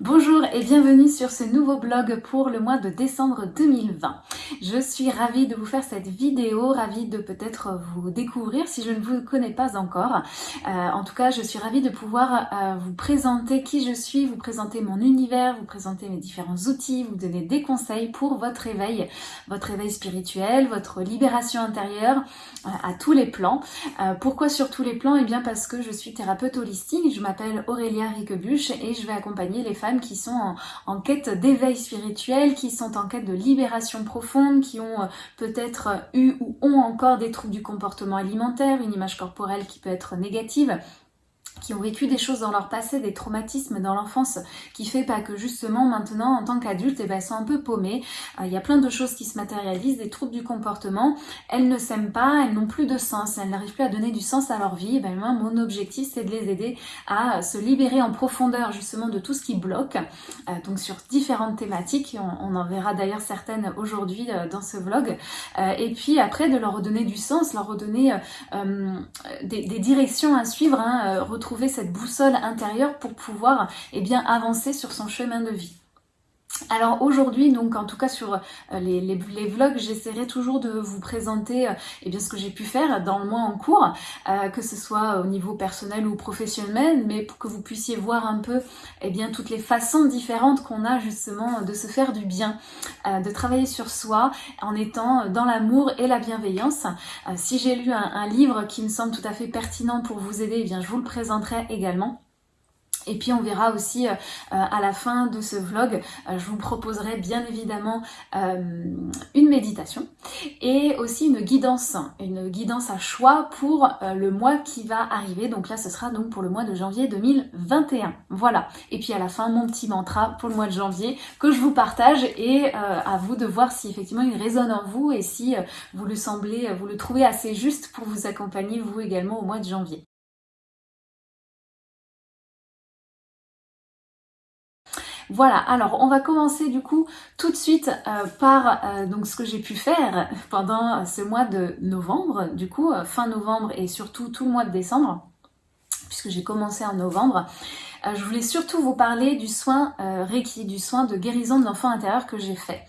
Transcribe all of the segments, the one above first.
Bonjour et bienvenue sur ce nouveau blog pour le mois de décembre 2020. Je suis ravie de vous faire cette vidéo, ravie de peut-être vous découvrir si je ne vous connais pas encore. Euh, en tout cas, je suis ravie de pouvoir euh, vous présenter qui je suis, vous présenter mon univers, vous présenter mes différents outils, vous donner des conseils pour votre éveil, votre éveil spirituel, votre libération intérieure euh, à tous les plans. pourquoi sur tous les plans? Eh bien parce que je suis thérapeute holistique, je m'appelle Aurélia Riquebuche et je vais accompagner les femmes qui sont en, quête d'éveil spirituel, qui sont en quête de libération profonde, qui ont euh, peut-être eu ou ont encore des troubles du comportement alimentaire, une image corporelle qui peut être négative, qui ont vécu des choses dans leur passé, des traumatismes dans l'enfance, qui fait pas que justement maintenant en tant qu'adulte, eh ben, elles sont un peu paumées. Euh, il y a plein de choses qui se matérialisent, des troubles du comportement. Elles ne s'aiment pas, elles n'ont plus de sens, elles n'arrivent plus à donner du sens à leur vie. Eh ben, moi, mon objectif, c'est de les aider à se libérer en profondeur justement de tout ce qui bloque. Euh, donc sur différentes thématiques, on, en verra d'ailleurs certaines aujourd'hui euh, dans ce vlog. et puis après, de leur redonner du sens, leur redonner des, directions à suivre, hein, trouver cette boussole intérieure pour pouvoir eh bien, avancer sur son chemin de vie. Alors aujourd'hui, donc en tout cas sur euh, les, vlogs, j'essaierai toujours de vous présenter euh, eh bien, ce que j'ai pu faire dans le mois en cours, euh, que ce soit au niveau personnel ou professionnel, mais pour que vous puissiez voir un peu eh bien, toutes les façons différentes qu'on a justement de se faire du bien, de travailler sur soi en étant dans l'amour et la bienveillance. si j'ai lu un, un, livre qui me semble tout à fait pertinent pour vous aider, eh bien, je vous le présenterai également. Et puis on verra aussi euh, euh, à la fin de ce vlog, euh, je vous proposerai bien évidemment une méditation et aussi une guidance, une guidance à choix pour le mois qui va arriver. Donc là ce sera donc pour le mois de janvier 2021. Voilà. Et puis à la fin mon petit mantra pour le mois de janvier que je vous partage et à vous de voir si effectivement il résonne en vous et si vous le semblez, vous le trouvez assez juste pour vous accompagner vous également au mois de janvier. Voilà, alors on va commencer du coup tout de suite euh, par euh, donc ce que j'ai pu faire pendant ce mois de novembre, du coup euh, fin novembre et surtout tout le mois de décembre, puisque j'ai commencé en novembre. Euh, je voulais surtout vous parler du soin euh, Reiki, du soin de guérison de l'enfant intérieur que j'ai fait,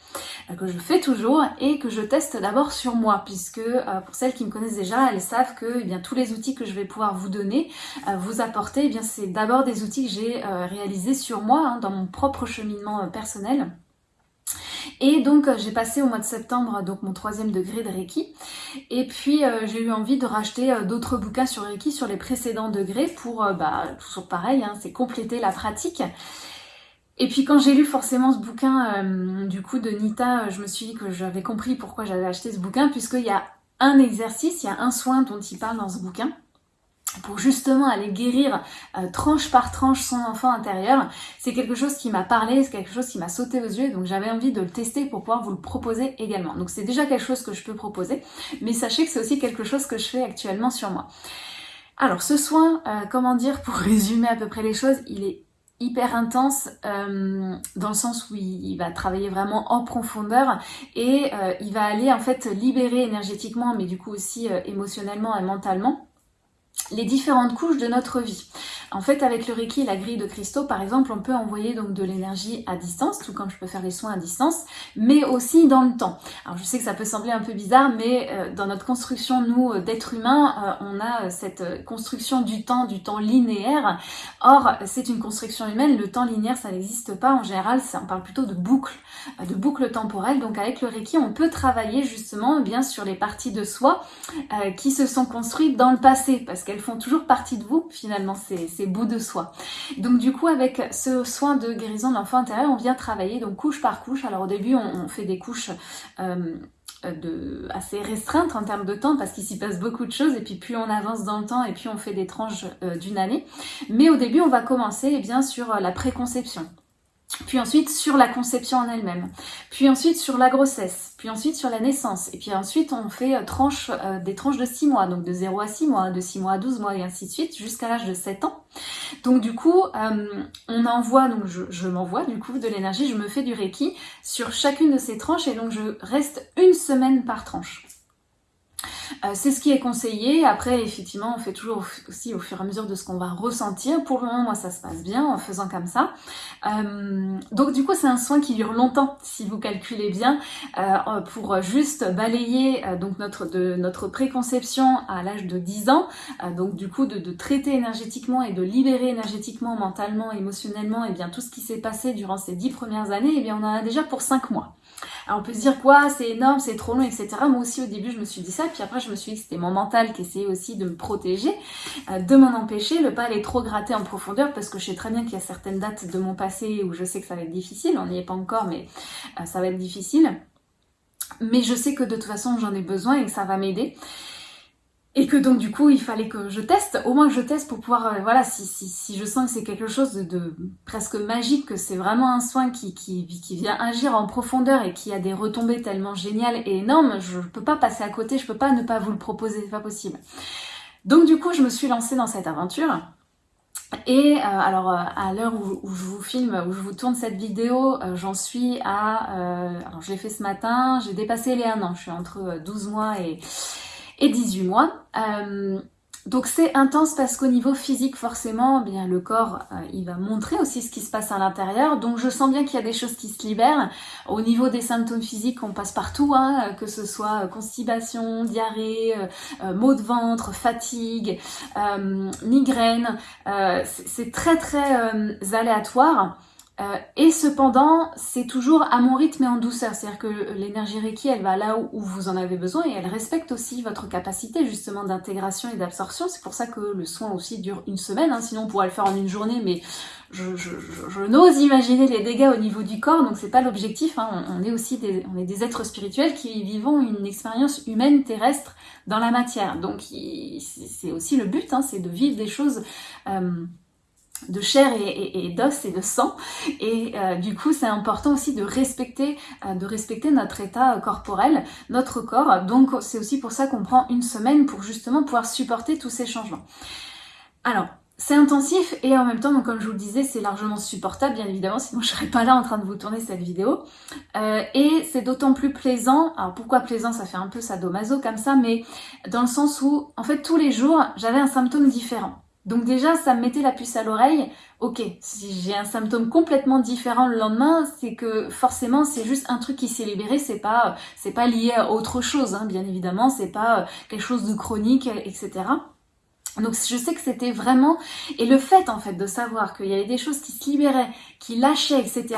euh, que je fais toujours et que je teste d'abord sur moi, puisque pour celles qui me connaissent déjà, elles savent que eh bien, tous les outils que je vais pouvoir vous donner, vous apporter, eh c'est d'abord des outils que j'ai réalisés sur moi, hein, dans mon propre cheminement personnel. Et donc euh, j'ai passé au mois de septembre donc mon troisième degré de Reiki. Et puis euh, j'ai eu envie de racheter euh, d'autres bouquins sur Reiki sur les précédents degrés pour, bah, toujours pareil, hein, c'est compléter la pratique. Et puis quand j'ai lu forcément ce bouquin du coup de Nita, je me suis dit que j'avais compris pourquoi j'avais acheté ce bouquin, puisqu'il y a un exercice, il y a un soin dont il parle dans ce bouquin pour justement aller guérir euh, tranche par tranche son enfant intérieur, c'est quelque chose qui m'a parlé, c'est quelque chose qui m'a sauté aux yeux, donc j'avais envie de le tester pour pouvoir vous le proposer également. Donc c'est déjà quelque chose que je peux proposer, mais sachez que c'est aussi quelque chose que je fais actuellement sur moi. Alors ce soin, euh, comment dire, pour résumer à peu près les choses, il est hyper intense euh, dans le sens où il, va travailler vraiment en profondeur et il va aller en fait libérer énergétiquement mais du coup aussi émotionnellement et mentalement les différentes couches de notre vie. En fait, avec le Reiki la grille de cristaux, par exemple, on peut envoyer donc de l'énergie à distance, tout comme je peux faire les soins à distance, mais aussi dans le temps. Alors, je sais que ça peut sembler un peu bizarre, mais euh, dans notre construction, nous, euh, d'êtres humains, euh, on a cette construction du temps, du temps linéaire. Or, c'est une construction humaine, le temps linéaire, ça n'existe pas. En général, on parle plutôt de boucle, de boucle temporelle. Donc, avec le Reiki, on peut travailler justement bien sur les parties de soi qui se sont construites dans le passé, parce qu'elles font toujours partie de vous, finalement, c'est bout de soi. Donc du coup avec ce soin de guérison de l'enfant intérieur, on vient travailler donc couche par couche. Alors au début on, fait des couches euh, de, assez restreintes en termes de temps parce qu'il s'y passe beaucoup de choses et puis plus on avance dans le temps et puis on fait des tranches euh, d'une année. Mais au début on va commencer eh bien sur la préconception puis ensuite sur la conception en elle-même, puis ensuite sur la grossesse, puis ensuite sur la naissance, et puis ensuite on fait euh, tranche, euh, des tranches de 6 mois, donc de 0 à 6 mois, de 6 mois à 12 mois, et ainsi de suite, jusqu'à l'âge de 7 ans. Donc du coup, euh, on envoie, donc je, je m'envoie du coup de l'énergie, je me fais du Reiki sur chacune de ces tranches, et donc je reste une semaine par tranche. Euh, c'est ce qui est conseillé. Après, effectivement, on fait toujours aussi au fur et à mesure de ce qu'on va ressentir. Pour le moment, moi, ça se passe bien en faisant comme ça. Euh, donc, du coup, c'est un soin qui dure longtemps, si vous calculez bien, euh, pour juste balayer notre préconception à l'âge de 10 ans. donc, du coup, de, traiter énergétiquement et de libérer énergétiquement, mentalement, émotionnellement, et bien tout ce qui s'est passé durant ces 10 premières années, et bien on en a déjà pour 5 mois. Alors on peut se dire quoi, c'est énorme, c'est trop long, etc. Moi aussi au début je me suis dit ça, puis après je me suis dit que c'était mon mental qui essayait aussi de me protéger, euh, de m'en empêcher, ne pas aller trop gratter en profondeur, parce que je sais très bien qu'il y a certaines dates de mon passé où je sais que ça va être difficile, on n'y est pas encore, mais euh, ça va être difficile. Mais je sais que de toute façon j'en ai besoin et que ça va m'aider. Et que donc du coup il fallait que je teste, au moins que je teste pour pouvoir, euh, voilà, si, si, si, je sens que c'est quelque chose de, presque magique, que c'est vraiment un soin qui, qui, vient agir en profondeur et qui a des retombées tellement géniales et énormes, je peux pas passer à côté, je peux pas ne pas vous le proposer, c'est pas possible. Donc du coup je me suis lancée dans cette aventure. Et euh, alors euh, à l'heure où, je vous filme, où je vous tourne cette vidéo, j'en suis à... alors je l'ai fait ce matin, j'ai dépassé les 1 an, je suis entre 12 mois et et 18 mois. Euh, donc c'est intense parce qu'au niveau physique, forcément, eh bien le corps, euh, il va montrer aussi ce qui se passe à l'intérieur. Donc je sens bien qu'il y a des choses qui se libèrent. Au niveau des symptômes physiques, on passe partout, hein, que ce soit constipation, diarrhée, euh, maux de ventre, fatigue, migraine. c'est très très aléatoire. Euh, et cependant, c'est toujours à mon rythme et en douceur. C'est-à-dire que l'énergie Reiki, elle va là où, vous en avez besoin et elle respecte aussi votre capacité justement d'intégration et d'absorption. C'est pour ça que le soin aussi dure une semaine. Hein. Sinon, on pourrait le faire en une journée, mais je, je, je, n'ose imaginer les dégâts au niveau du corps. Donc, c'est pas l'objectif. Hein. On, est aussi des, on est des êtres spirituels qui vivons une expérience humaine terrestre dans la matière. Donc, c'est aussi le but, hein, c'est de vivre des choses. Euh, de chair et, d'os et de sang et euh, du coup c'est important aussi de respecter euh, de respecter notre état corporel notre corps donc c'est aussi pour ça qu'on prend une semaine pour justement pouvoir supporter tous ces changements alors c'est intensif et en même temps, donc comme je vous le disais, c'est largement supportable, bien évidemment, sinon je serais pas là en train de vous tourner cette vidéo. Euh, et c'est d'autant plus plaisant, alors pourquoi plaisant, ça fait un peu sadomaso comme ça, mais dans le sens où, en fait, tous les jours, j'avais un symptôme différent. Donc déjà, ça me mettait la puce à l'oreille. Ok, si j'ai un symptôme complètement différent le lendemain, c'est que forcément c'est juste un truc qui s'est libéré. C'est pas, c'est pas lié à autre chose, hein, bien évidemment. C'est pas euh, quelque chose de chronique, etc. Donc je sais que c'était vraiment... Et le fait en fait de savoir qu'il y avait des choses qui se libéraient, qui lâchaient, etc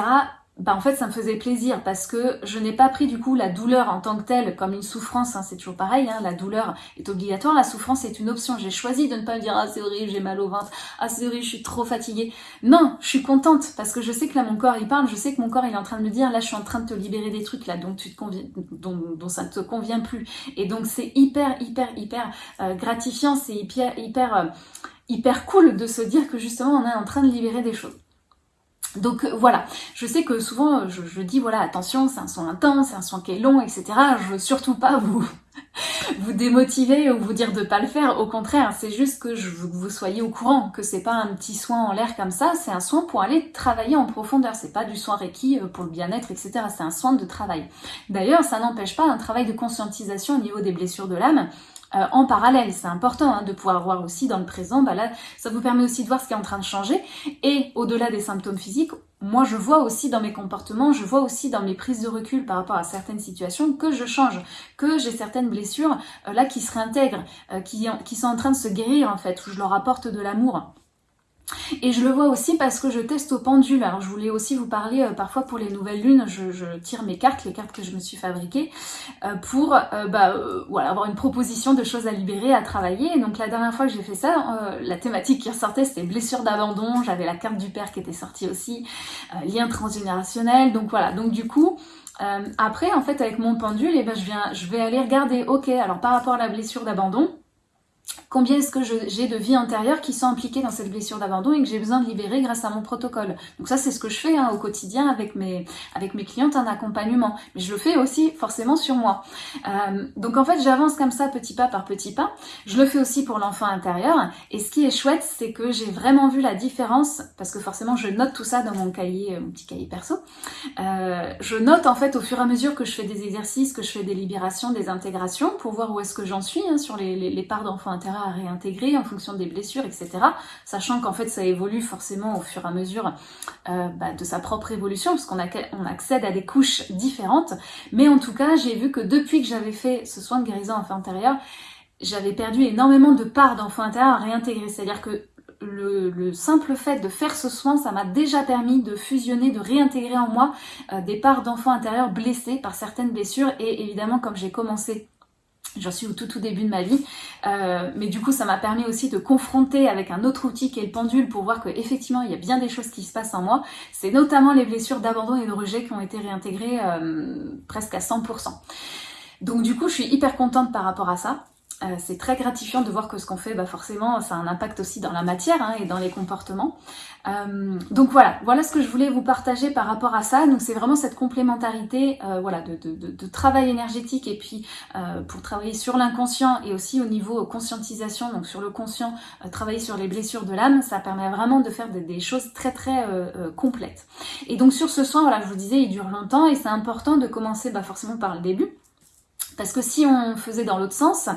bah en fait ça me faisait plaisir parce que je n'ai pas pris du coup la douleur en tant que telle comme une souffrance, hein, c'est toujours pareil, hein, la douleur est obligatoire, la souffrance est une option. J'ai choisi de ne pas me dire ah c'est horrible, j'ai mal au ventre, ah c'est horrible, je suis trop fatiguée. Non, je suis contente parce que je sais que là mon corps il parle, je sais que mon corps il est en train de me dire là je suis en train de te libérer des trucs là dont tu te conviens, dont, ça ne te convient plus. Et donc c'est hyper hyper hyper euh, gratifiant, c'est hyper hyper euh, hyper cool de se dire que justement on est en train de libérer des choses. Donc euh, voilà, je sais que souvent je, dis voilà attention c'est un son intense, c'est un son qui est long, etc. Je veux surtout pas vous vous démotiver ou vous dire de pas le faire. Au contraire, c'est juste que vous soyez au courant que c'est pas un petit soin en l'air comme ça, c'est un soin pour aller travailler en profondeur. C'est pas du soin Reiki euh, pour le bien-être, etc. C'est un soin de travail. D'ailleurs, ça n'empêche pas un travail de conscientisation au niveau des blessures de l'âme. Euh, en parallèle. C'est important hein, de pouvoir voir aussi dans le présent, bah là, ça vous permet aussi de voir ce qui est en train de changer. Et au-delà des symptômes physiques, moi je vois aussi dans mes comportements, je vois aussi dans mes prises de recul par rapport à certaines situations que je change, que j'ai certaines blessures euh, là qui se réintègrent, euh, qui, qui sont en train de se guérir en fait, où je leur apporte de l'amour. Et je le vois aussi parce que je teste au pendule. Alors je voulais aussi vous parler euh, parfois pour les nouvelles lunes, je, tire mes cartes, les cartes que je me suis fabriquées, euh, pour euh, bah, voilà, avoir une proposition de choses à libérer, à travailler. Et donc la dernière fois que j'ai fait ça, la thématique qui ressortait c'était blessure d'abandon, j'avais la carte du père qui était sortie aussi, lien transgénérationnel, donc voilà. Donc du coup, après en fait avec mon pendule, eh ben, je, viens, je vais aller regarder, ok, alors par rapport à la blessure d'abandon, combien est-ce que j'ai de vie antérieure qui sont impliquées dans cette blessure d'abandon et que j'ai besoin de libérer grâce à mon protocole. Donc ça, c'est ce que je fais hein, au quotidien avec mes, avec mes clientes en accompagnement. Mais je le fais aussi forcément sur moi. Euh, donc en fait, j'avance comme ça petit pas par petit pas. Je le fais aussi pour l'enfant intérieur. Et ce qui est chouette, c'est que j'ai vraiment vu la différence, parce que forcément, je note tout ça dans mon cahier, euh, mon petit cahier perso. Euh, je note en fait au fur et à mesure que je fais des exercices, que je fais des libérations, des intégrations, pour voir où est-ce que j'en suis hein, sur les, les, parts d'enfant intérieur à réintégrer en fonction des blessures, etc. Sachant qu'en fait, ça évolue forcément au fur et à mesure euh, bah, de sa propre évolution, parce qu'on on accède à des couches différentes. Mais en tout cas, j'ai vu que depuis que j'avais fait ce soin de guérison enfant intérieur, j'avais perdu énormément de parts d'enfant intérieur à réintégrer. C'est-à-dire que le, simple fait de faire ce soin, ça m'a déjà permis de fusionner, de réintégrer en moi euh, des parts d'enfant intérieur blessés par certaines blessures. Et évidemment, comme j'ai commencé J'en suis au tout tout début de ma vie, euh, mais du coup ça m'a permis aussi de confronter avec un autre outil qui est le pendule pour voir qu'effectivement il y a bien des choses qui se passent en moi. C'est notamment les blessures d'abandon et de rejet qui ont été réintégrées euh, presque à 100%. Donc du coup je suis hyper contente par rapport à ça. Euh, c'est très gratifiant de voir que ce qu'on fait, bah forcément, ça a un impact aussi dans la matière hein, et dans les comportements. Euh, donc voilà, voilà ce que je voulais vous partager par rapport à ça. Donc c'est vraiment cette complémentarité, euh, voilà, de, travail énergétique et puis pour travailler sur l'inconscient et aussi au niveau conscientisation, donc sur le conscient, travailler sur les blessures de l'âme, ça permet vraiment de faire des, des choses très très complètes. Et donc sur ce soin, voilà, je vous disais, il dure longtemps et c'est important de commencer bah, forcément par le début parce que si on faisait dans l'autre sens,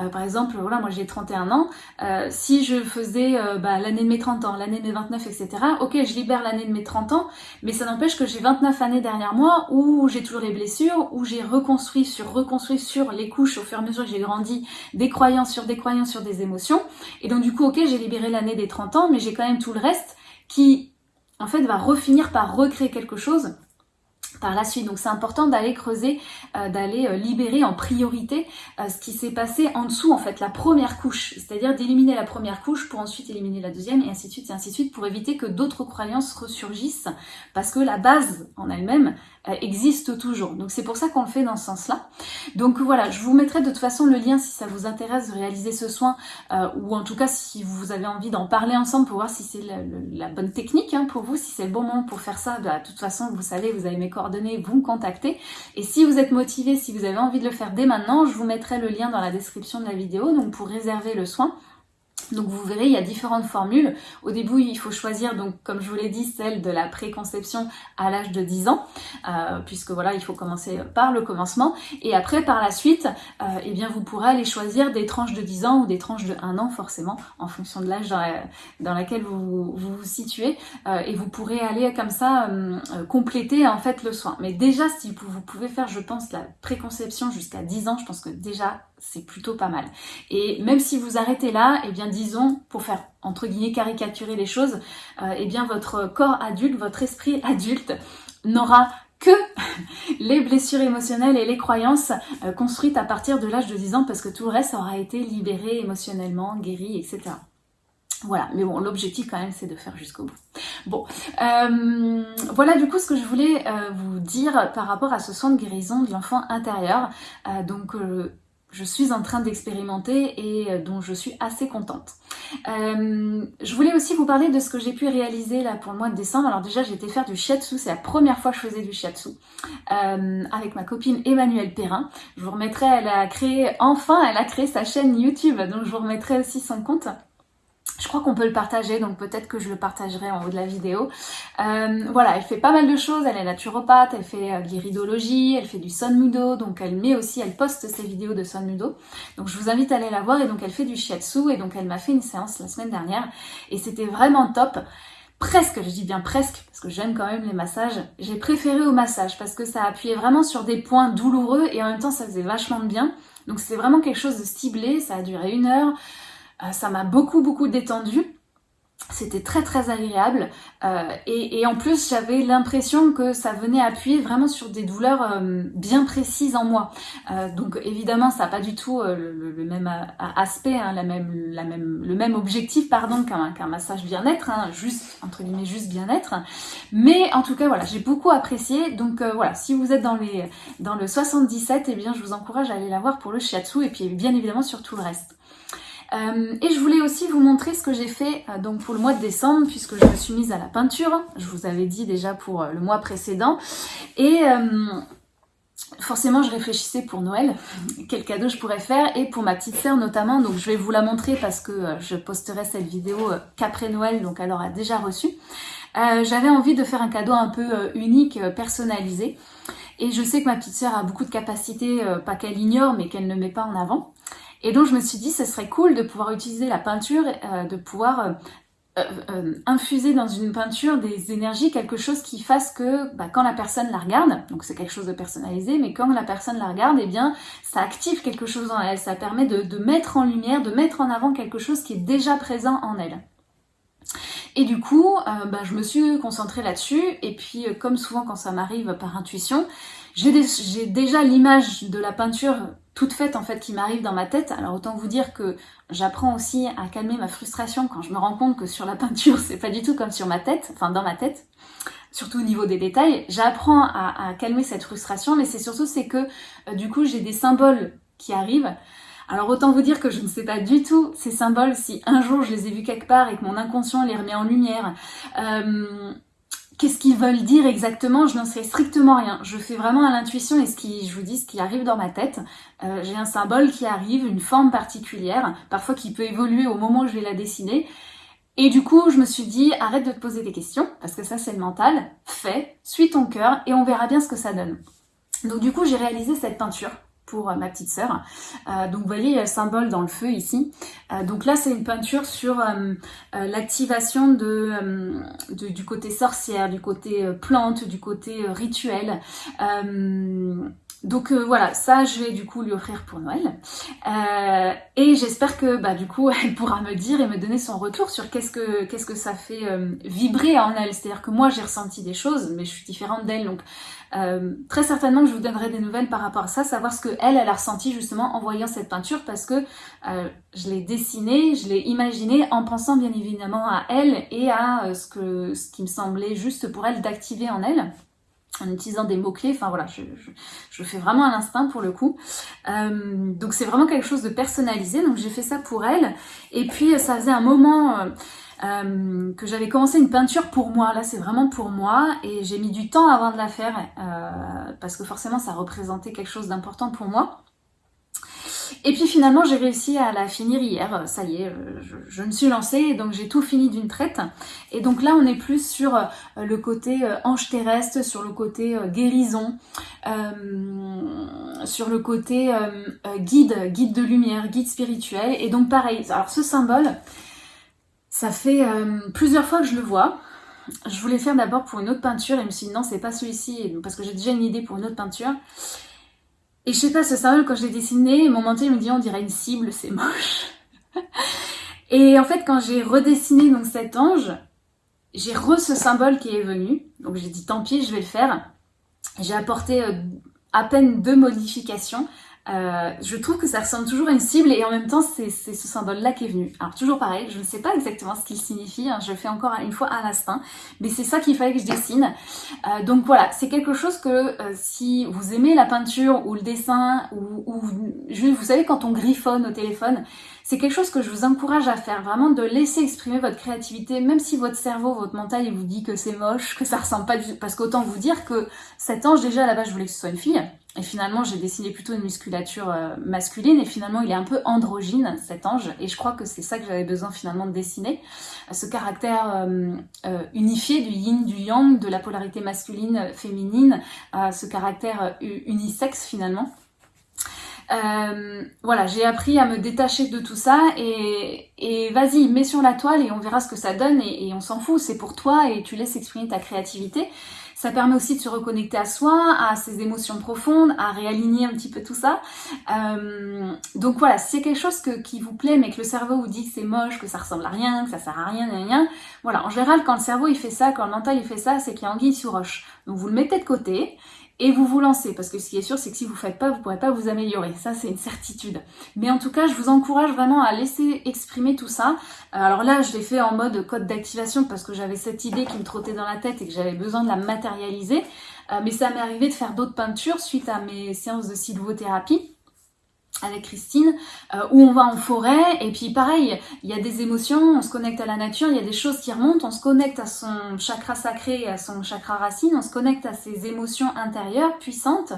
euh, par exemple, voilà, moi j'ai 31 ans, euh, si je faisais euh, bah, l'année de mes 30 ans, l'année de mes 29, etc., ok, je libère l'année de mes 30 ans, mais ça n'empêche que j'ai 29 années derrière moi où j'ai toujours les blessures, où j'ai reconstruit sur reconstruit sur les couches au fur et à mesure que j'ai grandi, des croyances sur des croyances sur des émotions. Et donc du coup, ok, j'ai libéré l'année des 30 ans, mais j'ai quand même tout le reste qui, en fait, va refinir par recréer quelque chose par la suite. Donc c'est important d'aller creuser, euh, d'aller euh, libérer en priorité euh, ce qui s'est passé en dessous, en fait, la première couche. C'est-à-dire d'éliminer la première couche pour ensuite éliminer la deuxième et ainsi de suite et ainsi de suite pour éviter que d'autres croyances ressurgissent parce que la base en elle-même, existe toujours. Donc c'est pour ça qu'on le fait dans ce sens-là. Donc voilà, je vous mettrai de toute façon le lien si ça vous intéresse de réaliser ce soin, euh, ou en tout cas si vous avez envie d'en parler ensemble pour voir si c'est la, bonne technique hein, pour vous, si c'est le bon moment pour faire ça. Bah, de toute façon, vous savez, vous avez mes coordonnées, vous me contactez. Et si vous êtes motivé, si vous avez envie de le faire dès maintenant, je vous mettrai le lien dans la description de la vidéo, donc pour réserver le soin. Donc vous verrez, il y a différentes formules. Au début, il faut choisir, donc comme je vous l'ai dit, celle de la préconception à l'âge de 10 ans, euh, puisque voilà, il faut commencer par le commencement. Et après, par la suite, euh, eh bien, vous pourrez aller choisir des tranches de 10 ans ou des tranches de 1 an, forcément, en fonction de l'âge dans, laquelle vous, vous situez. Euh, et vous pourrez aller comme ça compléter en fait le soin. Mais déjà, si vous pouvez faire, je pense, la préconception jusqu'à 10 ans, je pense que déjà, c'est plutôt pas mal. Et même si vous arrêtez là, eh bien disons, pour faire entre guillemets caricaturer les choses, euh, eh bien votre corps adulte, votre esprit adulte n'aura que les blessures émotionnelles et les croyances euh, construites à partir de l'âge de 10 ans parce que tout le reste aura été libéré émotionnellement, guéri, etc. Voilà, mais bon, l'objectif quand même c'est de faire jusqu'au bout. Bon, euh, voilà du coup ce que je voulais vous dire par rapport à ce soin de guérison de l'enfant intérieur. donc je suis en train d'expérimenter et euh, dont je suis assez contente. Euh, je voulais aussi vous parler de ce que j'ai pu réaliser là pour le mois de décembre. Alors déjà j'ai été faire du shiatsu, c'est la première fois que je faisais du shiatsu euh, avec ma copine Emmanuelle Perrin. Je vous remettrai, elle a créé, enfin elle a créé sa chaîne YouTube, donc je vous remettrai aussi son compte. Je crois qu'on peut le partager, donc peut-être que je le partagerai en haut de la vidéo. Euh, voilà, elle fait pas mal de choses, elle est naturopathe, elle fait euh, de l'iridologie, elle fait du sonmudo, donc elle met aussi, elle poste ses vidéos de sonmudo. Donc je vous invite à aller la voir, et donc elle fait du shiatsu, et donc elle m'a fait une séance la semaine dernière, et c'était vraiment top. Presque, je dis bien presque, parce que j'aime quand même les massages, j'ai préféré au massage, parce que ça appuyait vraiment sur des points douloureux, et en même temps ça faisait vachement de bien. Donc c'était vraiment quelque chose de ciblé, ça a duré une heure. Euh, ça m'a beaucoup beaucoup détendu. C'était très très agréable euh, et, en plus j'avais l'impression que ça venait appuyer vraiment sur des douleurs euh, bien précises en moi. donc évidemment ça n'a pas du tout le, même aspect, hein, la même, le même objectif pardon qu'un massage bien-être, hein, juste entre guillemets juste bien-être. Mais en tout cas voilà j'ai beaucoup apprécié. Donc voilà si vous êtes dans, les, dans le 77 et eh bien je vous encourage à aller la voir pour le shiatsu et puis bien évidemment sur tout le reste. Euh, et je voulais aussi vous montrer ce que j'ai fait euh, donc pour le mois de décembre, puisque je me suis mise à la peinture. Je vous avais dit déjà pour le mois précédent. Et forcément, je réfléchissais pour Noël, quel cadeau je pourrais faire, et pour ma petite sœur notamment. Donc je vais vous la montrer parce que je posterai cette vidéo qu'après Noël, donc elle aura déjà reçu. J'avais envie de faire un cadeau un peu unique, personnalisé. Et je sais que ma petite sœur a beaucoup de capacités, euh, pas qu'elle ignore, mais qu'elle ne met pas en avant. Et donc je me suis dit, ce serait cool de pouvoir utiliser la peinture, euh, de pouvoir euh, infuser dans une peinture des énergies, quelque chose qui fasse que bah, quand la personne la regarde, donc c'est quelque chose de personnalisé, mais quand la personne la regarde, eh bien ça active quelque chose en elle, ça permet de, mettre en lumière, de mettre en avant quelque chose qui est déjà présent en elle. Et du coup, euh, bah, je me suis concentrée là-dessus. Et puis, euh, comme souvent quand ça m'arrive par intuition, j'ai déjà l'image de la peinture toute faite en fait qui m'arrive dans ma tête. Alors autant vous dire que j'apprends aussi à calmer ma frustration quand je me rends compte que sur la peinture c'est pas du tout comme sur ma tête, enfin dans ma tête, surtout au niveau des détails. J'apprends à, calmer cette frustration, mais c'est surtout c'est que euh, du coup j'ai des symboles qui arrivent alors autant vous dire que je ne sais pas du tout ces symboles si un jour je les ai vus quelque part et que mon inconscient les remet en lumière. Euh, qu'est-ce qu'ils veulent dire exactement Je n'en sais strictement rien. Je fais vraiment à l'intuition et ce qui, je vous dis, ce qui arrive dans ma tête. Euh, j'ai un symbole qui arrive, une forme particulière, parfois qui peut évoluer au moment où je vais la dessiner. Et du coup, je me suis dit, arrête de te poser des questions, parce que ça c'est le mental, fais, suis ton cœur et on verra bien ce que ça donne. Donc du coup, j'ai réalisé cette peinture pour euh, ma petite sœur. Euh, donc vous voyez, il y a le symbole dans le feu ici. Euh, donc là, c'est une peinture sur l'activation du côté sorcière, du côté plante, du côté rituel. Donc voilà, ça je vais du coup lui offrir pour Noël. et j'espère que bah, du coup elle pourra me dire et me donner son retour sur qu'est-ce que qu'est-ce que ça fait vibrer en elle. C'est-à-dire que moi j'ai ressenti des choses, mais je suis différente d'elle. Donc euh, très certainement que je vous donnerai des nouvelles par rapport à ça, savoir ce que elle, a ressenti justement en voyant cette peinture parce que euh, je l'ai dessinée, je l'ai imaginée en pensant bien évidemment à elle et à euh, ce, que, ce qui me semblait juste pour elle d'activer en elle en utilisant des mots-clés, enfin voilà, je, je, fais vraiment à l'instinct pour le coup. donc c'est vraiment quelque chose de personnalisé, donc j'ai fait ça pour elle. Et puis ça faisait un moment, euh, que j'avais commencé une peinture pour moi. Là, c'est vraiment pour moi et j'ai mis du temps avant de la faire euh, parce que forcément, ça représentait quelque chose d'important pour moi. Et puis finalement, j'ai réussi à la finir hier. Ça y est, je, me suis lancée, donc j'ai tout fini d'une traite. Et donc là, on est plus sur euh, le côté euh, ange terrestre, sur le côté guérison, sur le côté guide, guide de lumière, guide spirituel. Et donc pareil, alors ce symbole, ça fait euh, plusieurs fois que je le vois. Je voulais faire d'abord pour une autre peinture et je me suis dit non, c'est pas celui-ci parce que j'ai déjà une idée pour une autre peinture. Et je sais pas, ce symbole, quand je l'ai dessiné, mon mental me dit on dirait une cible, c'est moche. et en fait, quand j'ai redessiné donc cet ange, j'ai re ce symbole qui est venu. Donc j'ai dit tant pis, je vais le faire. J'ai apporté euh, à peine deux modifications. Euh, je trouve que ça ressemble toujours à une cible et en même temps c'est ce symbole-là qui est venu. Alors toujours pareil, je ne sais pas exactement ce qu'il signifie, hein, je fais encore une fois à l'instinct, mais c'est ça qu'il fallait que je dessine. Euh, donc voilà, c'est quelque chose que euh, si vous aimez la peinture ou le dessin ou, ou vous savez quand on griffonne au téléphone, c'est quelque chose que je vous encourage à faire, vraiment de laisser exprimer votre créativité, même si votre cerveau, votre mental, il vous dit que c'est moche, que ça ressemble pas du parce qu'autant vous dire que cet ange, déjà, à la base, je voulais que ce soit une fille, et finalement, j'ai dessiné plutôt une musculature euh, masculine, et finalement, il est un peu androgyne, cet ange, et je crois que c'est ça que j'avais besoin finalement de dessiner, ce caractère euh, euh, unifié du yin, du yang, de la polarité masculine, féminine, ce caractère unisexe finalement. Voilà, j'ai appris à me détacher de tout ça. Et vas-y, mets sur la toile et on verra ce que ça donne. Et, on s'en fout, c'est pour toi et tu laisses exprimer ta créativité. Ça permet aussi de se reconnecter à soi, à ses émotions profondes, à réaligner un petit peu tout ça. Euh, donc voilà, c'est quelque chose que, qui vous plaît mais que le cerveau vous dit que c'est moche, que ça ressemble à rien, que ça sert à rien, rien, rien. Voilà, en général, quand le cerveau il fait ça, quand le mental il fait ça, c'est qu'il y a anguille sous roche. Donc vous le mettez de côté et vous vous lancez. Parce que ce qui est sûr, c'est que si vous ne faites pas, vous ne pourrez pas vous améliorer. Ça, c'est une certitude. Mais en tout cas, je vous encourage vraiment à laisser exprimer tout ça. Euh, alors là, je l'ai fait en mode code d'activation parce que j'avais cette idée qui me trottait dans la tête et que j'avais besoin de la matérialiser. Euh, mais ça m'est arrivé de faire d'autres peintures suite à mes séances de sylvothérapie. Avec Christine, euh, où on va en forêt, et puis pareil, il y a des émotions, on se connecte à la nature, il y a des choses qui remontent, on se connecte à son chakra sacré, à son chakra racine, on se connecte à ses émotions intérieures puissantes,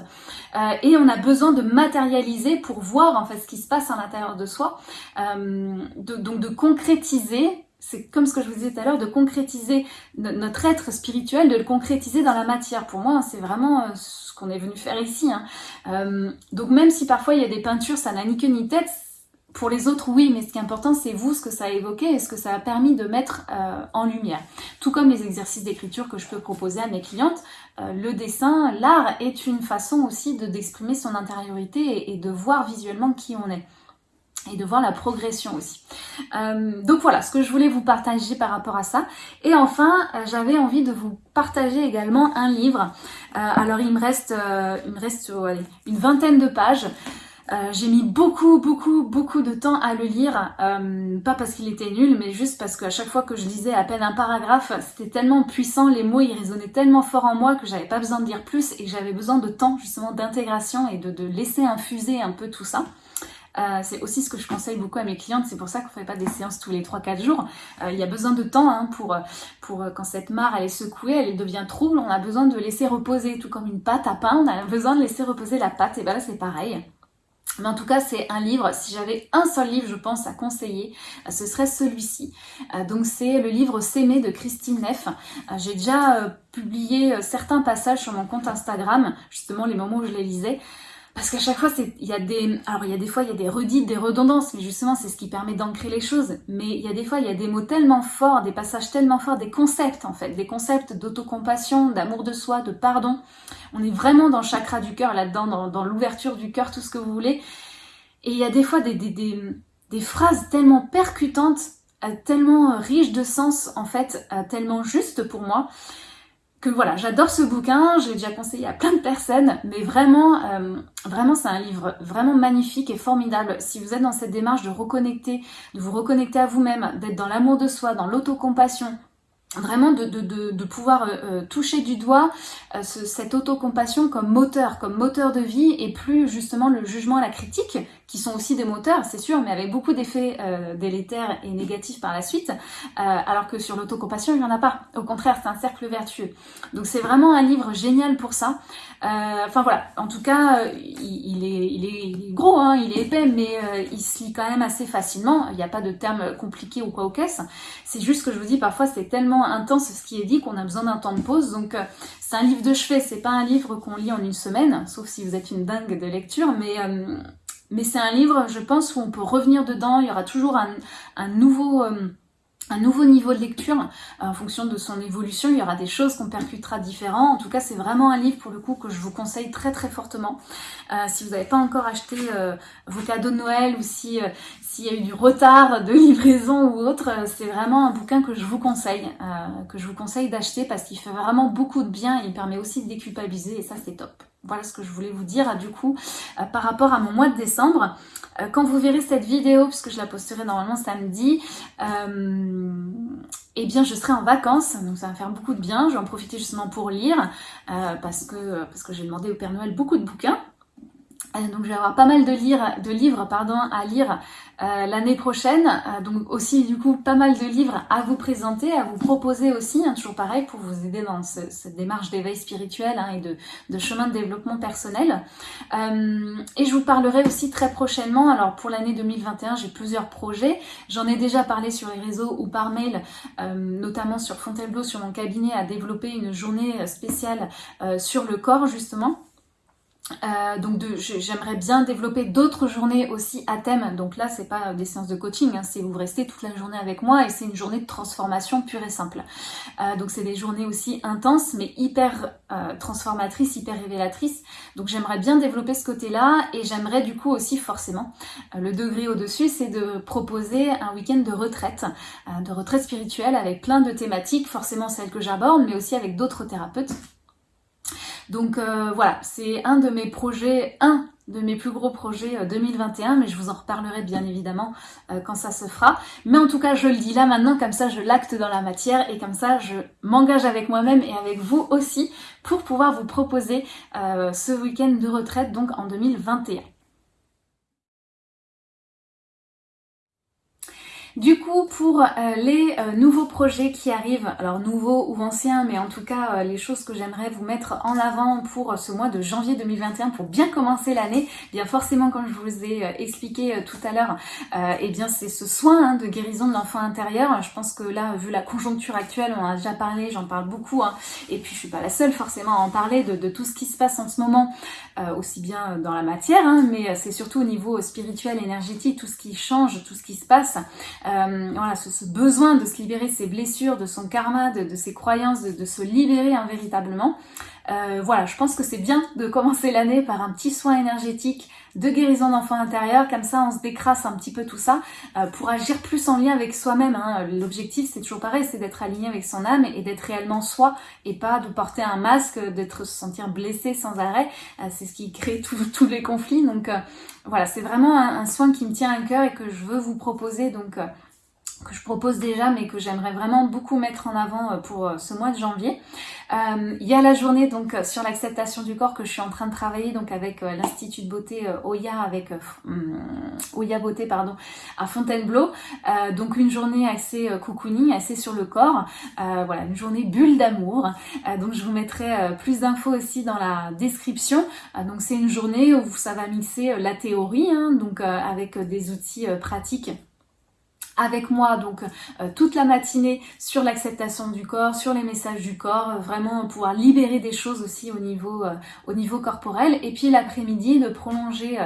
euh, et on a besoin de matérialiser pour voir en fait ce qui se passe à l'intérieur de soi, euh, donc de concrétiser c'est comme ce que je vous disais tout à l'heure, de concrétiser notre être spirituel, de le concrétiser dans la matière. Pour moi, c'est vraiment qu'on est venu faire ici. Hein. Euh, donc même si parfois il y a des peintures, ça n'a ni queue ni tête, pour les autres, oui, mais ce qui est important, c'est vous, ce que ça a évoqué et ce que ça a permis de mettre euh, en lumière. Tout comme les exercices d'écriture que je peux proposer à mes clientes, euh, le dessin, l'art est une façon aussi d'exprimer son intériorité et, de voir visuellement qui on est et de voir la progression aussi. Euh, donc voilà, ce que je voulais vous partager par rapport à ça. Et enfin, euh, j'avais envie de vous partager également un livre. Euh, alors il me reste, reste une vingtaine de pages. j'ai mis beaucoup, beaucoup, beaucoup de temps à le lire, pas parce qu'il était nul, mais juste parce qu'à chaque fois que je lisais à peine un paragraphe, c'était tellement puissant, les mots ils résonnaient tellement fort en moi que j'avais pas besoin de dire plus et j'avais besoin de temps justement d'intégration et de laisser infuser un peu tout ça. Euh, c'est aussi ce que je conseille beaucoup à mes clientes, c'est pour ça qu'on ne fait pas des séances tous les 3-4 jours. Euh, il y a besoin de temps hein, pour, pour quand cette mare elle est secouée, elle devient trouble, on a besoin de laisser reposer, tout comme une pâte à pain, on a besoin de laisser reposer la pâte, et ben là c'est pareil. Mais en tout cas, c'est un livre, si j'avais un seul livre, je pense, à conseiller, euh, ce serait celui-ci. donc c'est le livre S'aimer de Christine Neff. J'ai déjà publié certains passages sur mon compte Instagram, justement les moments où je les lisais. Parce qu'à chaque fois, il y a des, alors il y a des fois, il y a des redites, des redondances, mais justement, c'est ce qui permet d'ancrer les choses. Mais il y a des fois, il y a des mots tellement forts, des passages tellement forts, des concepts en fait, des concepts d'autocompassion, d'amour de soi, de pardon. On est vraiment dans le chakra du cœur là-dedans, dans, l'ouverture du cœur, tout ce que vous voulez. Et il y a des fois des, phrases tellement percutantes, euh, tellement riches de sens en fait, euh, tellement justes pour moi que voilà, j'adore ce bouquin, j'ai déjà conseillé à plein de personnes, mais vraiment, euh, vraiment c'est un livre vraiment magnifique et formidable. Si vous êtes dans cette démarche de reconnecter, de vous reconnecter à vous-même, d'être dans l'amour de soi, dans l'autocompassion, vraiment de, pouvoir euh, euh, toucher du doigt ce, cette autocompassion comme moteur, comme moteur de vie et plus justement le jugement et la critique qui sont aussi des moteurs, c'est sûr, mais avec beaucoup d'effets délétères et négatifs par la suite, alors que sur l'autocompassion, il n'y en a pas. Au contraire, c'est un cercle vertueux. Donc c'est vraiment un livre génial pour ça. Enfin voilà, en tout cas, il, est, il, est, gros, hein, il est épais, mais il se lit quand même assez facilement. Il n'y a pas de termes compliqués ou quoi au caisse. C'est juste que je vous dis, parfois c'est tellement intense ce qui est dit qu'on a besoin d'un temps de pause. Donc euh, c'est un livre de chevet, c'est pas un livre qu'on lit en une semaine, sauf si vous êtes une dingue de lecture, mais euh, mais c'est un livre, je pense, où on peut revenir dedans. Il y aura toujours un, nouveau euh, un nouveau niveau de lecture en fonction de son évolution. Il y aura des choses qu'on percutera différents. En tout cas, c'est vraiment un livre pour le coup que je vous conseille très très fortement. Euh, si vous n'avez pas encore acheté euh, vos cadeaux de Noël ou si s'il y a eu du retard de livraison ou autre, c'est vraiment un bouquin que je vous conseille, que je vous conseille d'acheter parce qu'il fait vraiment beaucoup de bien et il permet aussi de déculpabiliser et ça c'est top. Voilà ce que je voulais vous dire du coup par rapport à mon mois de décembre. Euh, quand vous verrez cette vidéo, puisque je la posterai normalement samedi, euh, eh bien je serai en vacances, donc ça va faire beaucoup de bien. Je vais en profiter justement pour lire, euh, parce que, parce que j'ai demandé au Père Noël beaucoup de bouquins. Euh, donc je vais avoir pas mal de, lire, de livres pardon, à lire euh, l'année prochaine. Euh, donc aussi du coup pas mal de livres à vous présenter, à vous proposer aussi, hein, toujours pareil pour vous aider dans cette démarche d'éveil spirituel hein, et de, de, chemin de développement personnel. et je vous parlerai aussi très prochainement, alors pour l'année 2021 j'ai plusieurs projets. J'en ai déjà parlé sur les réseaux ou par mail, notamment sur Fontainebleau, sur mon cabinet, à développer une journée spéciale sur le corps justement. Euh, donc j'aimerais bien développer d'autres journées aussi à thème. Donc là, c'est pas des séances de coaching, hein, c'est vous restez toute la journée avec moi et c'est une journée de transformation pure et simple. Euh, donc c'est des journées aussi intenses, mais hyper euh, transformatrices, hyper révélatrices. Donc j'aimerais bien développer ce côté-là et j'aimerais du coup aussi forcément le degré au-dessus, c'est de proposer un week-end de retraite, de retraite spirituelle avec plein de thématiques, forcément celles que j'aborde, mais aussi avec d'autres thérapeutes. Donc euh, voilà, c'est un de mes projets, un de mes plus gros projets 2021, euh, mais je vous en reparlerai bien évidemment euh, quand ça se fera. Mais en tout cas, je le dis là maintenant, comme ça je l'acte dans la matière et comme ça je m'engage avec moi-même et avec vous aussi pour pouvoir vous proposer ce week-end de retraite donc en 2021. Du coup, pour les nouveaux projets qui arrivent, alors nouveaux ou anciens, mais en tout cas les choses que j'aimerais vous mettre en avant pour ce mois de janvier 2021 pour bien commencer l'année, eh bien forcément comme je vous ai expliqué tout à l'heure, eh bien c'est ce soin hein, de guérison de l'enfant intérieur. Je pense que là, vu la conjoncture actuelle, on a déjà parlé, j'en parle beaucoup, hein, et puis je suis pas la seule forcément à en parler de, tout ce qui se passe en ce moment, aussi bien dans la matière, hein, mais c'est surtout au niveau spirituel, énergétique, tout ce qui change, tout ce qui se passe. Voilà, ce, besoin de se libérer de ses blessures, de son karma, de, ses croyances, de, se libérer véritablement. Euh, voilà, je pense que c'est bien de commencer l'année par un petit soin énergétique de guérison d'enfant intérieur, comme ça on se décrasse un petit peu tout ça euh, pour agir plus en lien avec soi-même. Hein. L'objectif c'est toujours pareil, c'est d'être aligné avec son âme et d'être réellement soi et pas de porter un masque, d'être se sentir blessé sans arrêt. Euh, c'est ce qui crée tous les conflits. Donc voilà, c'est vraiment un, un, soin qui me tient à cœur et que je veux vous proposer. Donc que je propose déjà mais que j'aimerais vraiment beaucoup mettre en avant euh, pour euh, ce mois de janvier. Euh, il y a la journée donc sur l'acceptation du corps que je suis en train de travailler donc avec l'institut de beauté Oya avec hum, Oya Beauté pardon à Fontainebleau. donc une journée assez cocooning, assez sur le corps. voilà une journée bulle d'amour. donc je vous mettrai plus d'infos aussi dans la description. donc c'est une journée où ça va mixer la théorie hein, donc avec des outils pratiques avec moi donc euh, toute la matinée sur l'acceptation du corps, sur les messages du corps, euh, vraiment pouvoir libérer des choses aussi au niveau, euh, au niveau corporel. Et puis l'après-midi de prolonger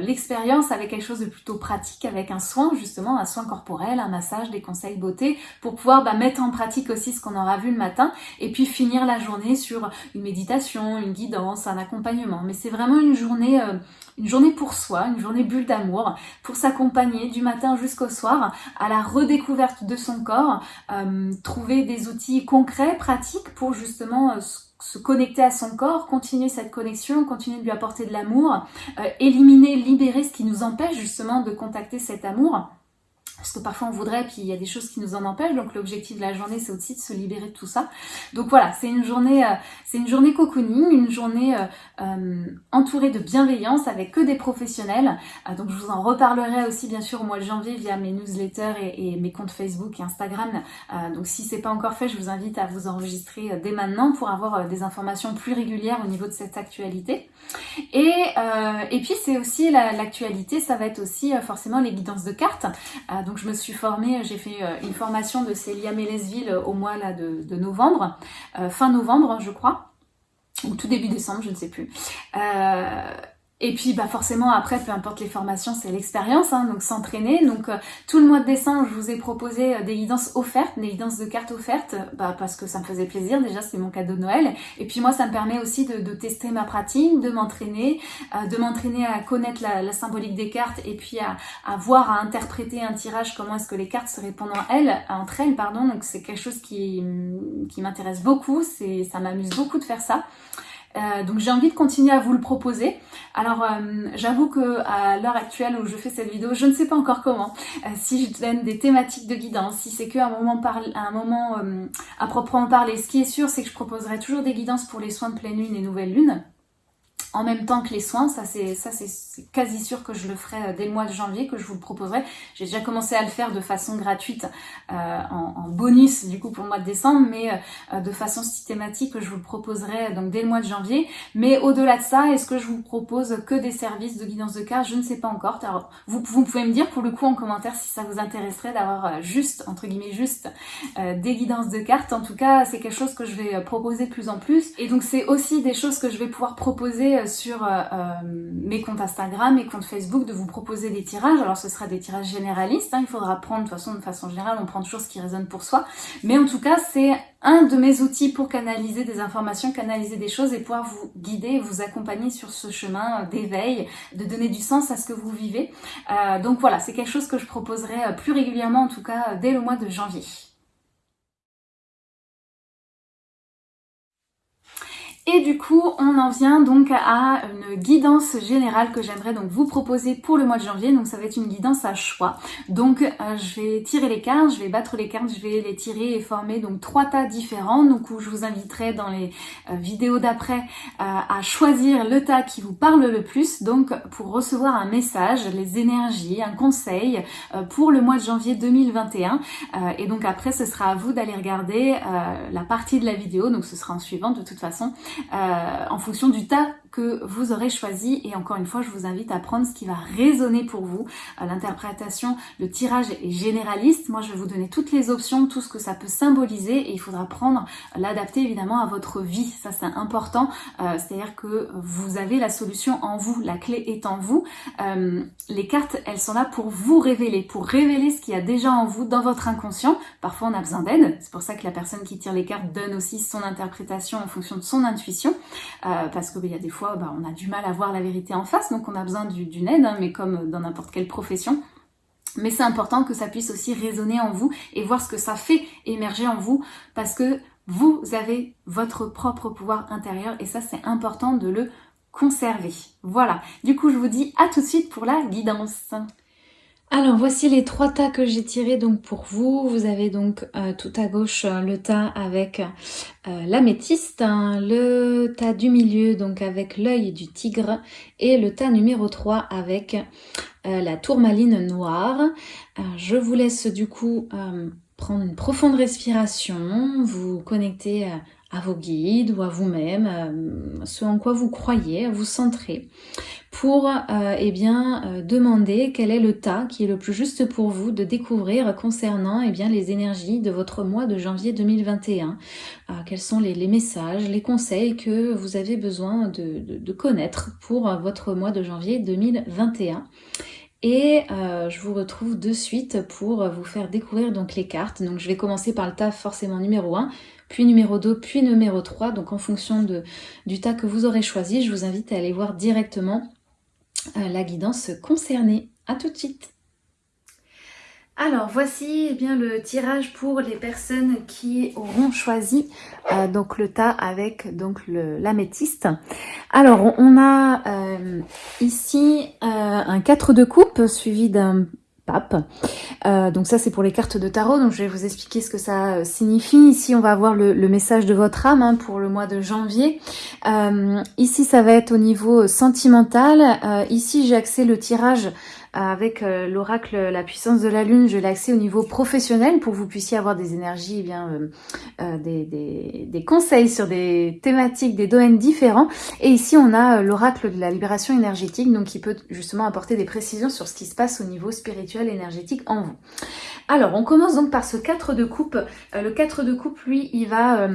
l'expérience avec quelque chose de plutôt pratique, avec un soin justement, un soin corporel, un massage, des conseils beauté, pour pouvoir bah, mettre en pratique aussi ce qu'on aura vu le matin. Et puis finir la journée sur une méditation, une guidance, un accompagnement. Mais c'est vraiment une journée une journée pour soi, une journée bulle d'amour, pour s'accompagner du matin jusqu'au soir à la redécouverte de son corps, euh, trouver des outils concrets, pratiques pour justement euh, se connecter à son corps, continuer cette connexion, continuer de lui apporter de l'amour, euh, éliminer, libérer ce qui nous empêche justement de contacter cet amour parce que parfois on voudrait, puis il y a des choses qui nous en empêchent, donc l'objectif de la journée c'est aussi de se libérer de tout ça. Donc voilà, c'est une journée euh, c'est une journée cocooning, une journée euh, euh, entourée de bienveillance avec que des professionnels. donc je vous en reparlerai aussi bien sûr au mois de janvier via mes newsletters et, mes comptes Facebook et Instagram. donc si c'est pas encore fait, je vous invite à vous enregistrer dès maintenant pour avoir des informations plus régulières au niveau de cette actualité. Et, et puis c'est aussi l'actualité, ça va être aussi forcément les guidances de cartes donc je me suis formée, j'ai fait euh, une formation de Célia Mélesville au mois de, novembre, euh, fin novembre je crois, ou tout début décembre, je ne sais plus. Euh, et puis bah forcément après, peu importe les formations, c'est l'expérience, hein, donc s'entraîner. Donc euh, tout le mois de décembre, je vous ai proposé euh, des guidances offertes, des guidances de cartes offertes, bah, parce que ça me faisait plaisir, déjà c'est mon cadeau de Noël. Et puis moi ça me permet aussi de, tester ma pratique, de m'entraîner, euh, de m'entraîner à connaître la, symbolique des cartes et puis à, à, voir, à interpréter un tirage, comment est-ce que les cartes se répondent en elles, entre elles. pardon. Donc c'est quelque chose qui, qui m'intéresse beaucoup, ça m'amuse beaucoup de faire ça. Euh, donc j'ai envie de continuer à vous le proposer. Alors euh, j'avoue que à l'heure actuelle où je fais cette vidéo, je ne sais pas encore comment. Euh, si je donne des thématiques de guidance, si c'est qu'à un moment, un moment à proprement parler. Ce qui est sûr, c'est que je proposerai toujours des guidances pour les soins de pleine lune et nouvelle lune en même temps que les soins. Ça, c'est quasi sûr que je le ferai euh, dès le mois de janvier, que je vous le proposerai. J'ai déjà commencé à le faire de façon gratuite euh, en, bonus du coup pour le mois de décembre, mais euh, de façon systématique, je vous le proposerai donc dès le mois de janvier. Mais au-delà de ça, est-ce que je vous propose que des services de guidance de cartes Je ne sais pas encore. Vous pouvez me dire pour le coup en commentaire si ça vous intéresserait d'avoir juste, entre guillemets juste, des guidances de cartes. En tout cas, c'est quelque chose que je vais proposer de plus en plus. Et donc c'est aussi des choses que je vais pouvoir proposer sur euh, euh, mes comptes Instagram, mes comptes Facebook, de vous proposer des tirages. Alors ce sera des tirages généralistes, hein. il faudra prendre de façon, de façon générale, on prend toujours ce qui résonne pour soi. Mais en tout cas, c'est un de mes outils pour canaliser des informations, canaliser des choses et pouvoir vous guider, vous accompagner sur ce chemin d'éveil, de donner du sens à ce que vous vivez. Euh, donc voilà, c'est quelque chose que je proposerai plus régulièrement, en tout cas dès le mois de janvier. Et du coup, on en vient donc à une guidance générale que j'aimerais donc vous proposer pour le mois de janvier. Donc ça va être une guidance à choix. Donc euh, je vais tirer les cartes, je vais battre les cartes, je vais les tirer et former donc trois tas différents. Donc où je vous inviterai dans les euh, vidéos d'après euh, à choisir le tas qui vous parle le plus. Donc pour recevoir un message, les énergies, un conseil pour le mois de janvier 2021. et donc après, ce sera à vous d'aller regarder la partie de la vidéo. Donc ce sera en suivant de toute façon. Euh, en fonction du tas que vous aurez choisi. Et encore une fois, je vous invite à prendre ce qui va résonner pour vous. Euh, l'interprétation, le tirage est généraliste. Moi, je vais vous donner toutes les options, tout ce que ça peut symboliser. Et il faudra prendre, l'adapter évidemment à votre vie. Ça, c'est important. Euh, c'est-à-dire que vous avez la solution en vous. La clé est en vous. les cartes, elles sont là pour vous révéler, pour révéler ce qu'il y a déjà en vous, dans votre inconscient. Parfois, on a besoin d'aide. C'est pour ça que la personne qui tire les cartes donne aussi son interprétation en fonction de son intuition euh, parce qu'il bah, y a des fois, bah, on a du mal à voir la vérité en face, donc on a besoin d'une aide, hein, mais comme dans n'importe quelle profession. Mais c'est important que ça puisse aussi résonner en vous et voir ce que ça fait émerger en vous, parce que vous avez votre propre pouvoir intérieur et ça c'est important de le conserver. Voilà, du coup je vous dis à tout de suite pour la guidance. Alors voici les trois tas que j'ai tirés donc pour vous. Vous avez donc euh, tout à gauche euh, le tas avec euh, l'améthyste, hein, le tas du milieu donc avec l'œil du tigre et le tas numéro 3 avec la tourmaline noire. je vous laisse du coup prendre une profonde respiration, vous connecter à vos guides ou à vous-même, ce en quoi vous croyez, vous centrer pour euh, eh bien, euh, demander quel est le tas qui est le plus juste pour vous de découvrir concernant eh bien, les énergies de votre mois de janvier 2021. Euh, quels sont les, messages, les conseils que vous avez besoin de, connaître pour votre mois de janvier 2021. Et je vous retrouve de suite pour vous faire découvrir donc les cartes. Donc je vais commencer par le tas forcément numéro 1, puis numéro 2, puis numéro 3. Donc en fonction de, du tas que vous aurez choisi, je vous invite à aller voir directement la guidance concernée. A tout de suite alors voici eh bien le tirage pour les personnes qui auront choisi euh, donc le tas avec donc l'améthyste. Alors on a euh, ici euh, un 4 de coupe suivi d'un pape. Euh, donc ça c'est pour les cartes de tarot, donc je vais vous expliquer ce que ça euh, signifie. Ici on va avoir le, message de votre âme hein, pour le mois de janvier. Euh, ici ça va être au niveau sentimental. ici j'ai axé le tirage avec euh, l'oracle La puissance de la lune, je l'ai au niveau professionnel pour que vous puissiez avoir des énergies, eh bien euh, euh, des, conseils sur des thématiques, des domaines différents. Et ici, on a l'oracle de la libération énergétique, donc qui peut justement apporter des précisions sur ce qui se passe au niveau spirituel énergétique en vous. Alors, on commence donc par ce 4 de coupe. le 4 de coupe, lui, il va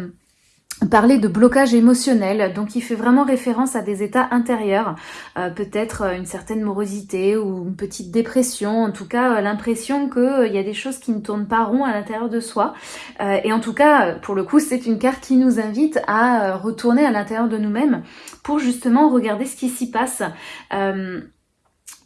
parler de blocage émotionnel, donc il fait vraiment référence à des états intérieurs, euh, peut-être euh, une certaine morosité ou une petite dépression, en tout cas euh, l'impression qu'il y a des choses qui ne tournent pas rond à l'intérieur de soi. et en tout cas, pour le coup, c'est une carte qui nous invite à retourner à l'intérieur de nous-mêmes pour justement regarder ce qui s'y passe.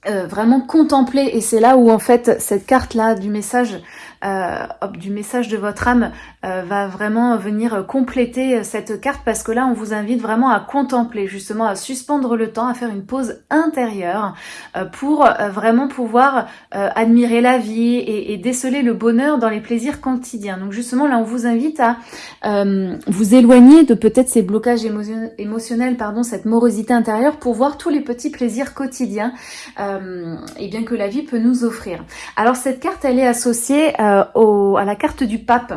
Vraiment contempler et c'est là où en fait cette carte là du message euh, du message de votre âme euh, va vraiment venir compléter cette carte parce que là on vous invite vraiment à contempler, justement à suspendre le temps, à faire une pause intérieure euh, pour vraiment pouvoir admirer la vie et, déceler le bonheur dans les plaisirs quotidiens. Donc justement là on vous invite à vous éloigner de peut-être ces blocages émotionnels, pardon, cette morosité intérieure pour voir tous les petits plaisirs quotidiens et bien que la vie peut nous offrir. Alors cette carte elle est associée euh, à la carte du pape.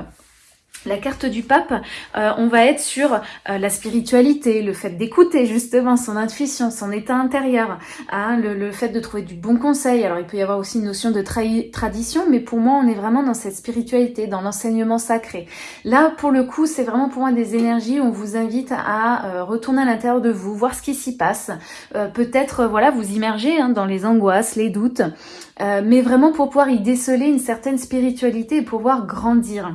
La carte du pape, euh, on va être sur euh, la spiritualité, le fait d'écouter justement son intuition, son état intérieur, hein, le, fait de trouver du bon conseil. Alors il peut y avoir aussi une notion de tradition, mais pour moi on est vraiment dans cette spiritualité, dans l'enseignement sacré. Là pour le coup c'est vraiment pour moi des énergies où on vous invite à retourner à l'intérieur de vous, voir ce qui s'y passe, peut-être voilà vous immerger hein, dans les angoisses, les doutes, mais vraiment pour pouvoir y déceler une certaine spiritualité et pouvoir grandir.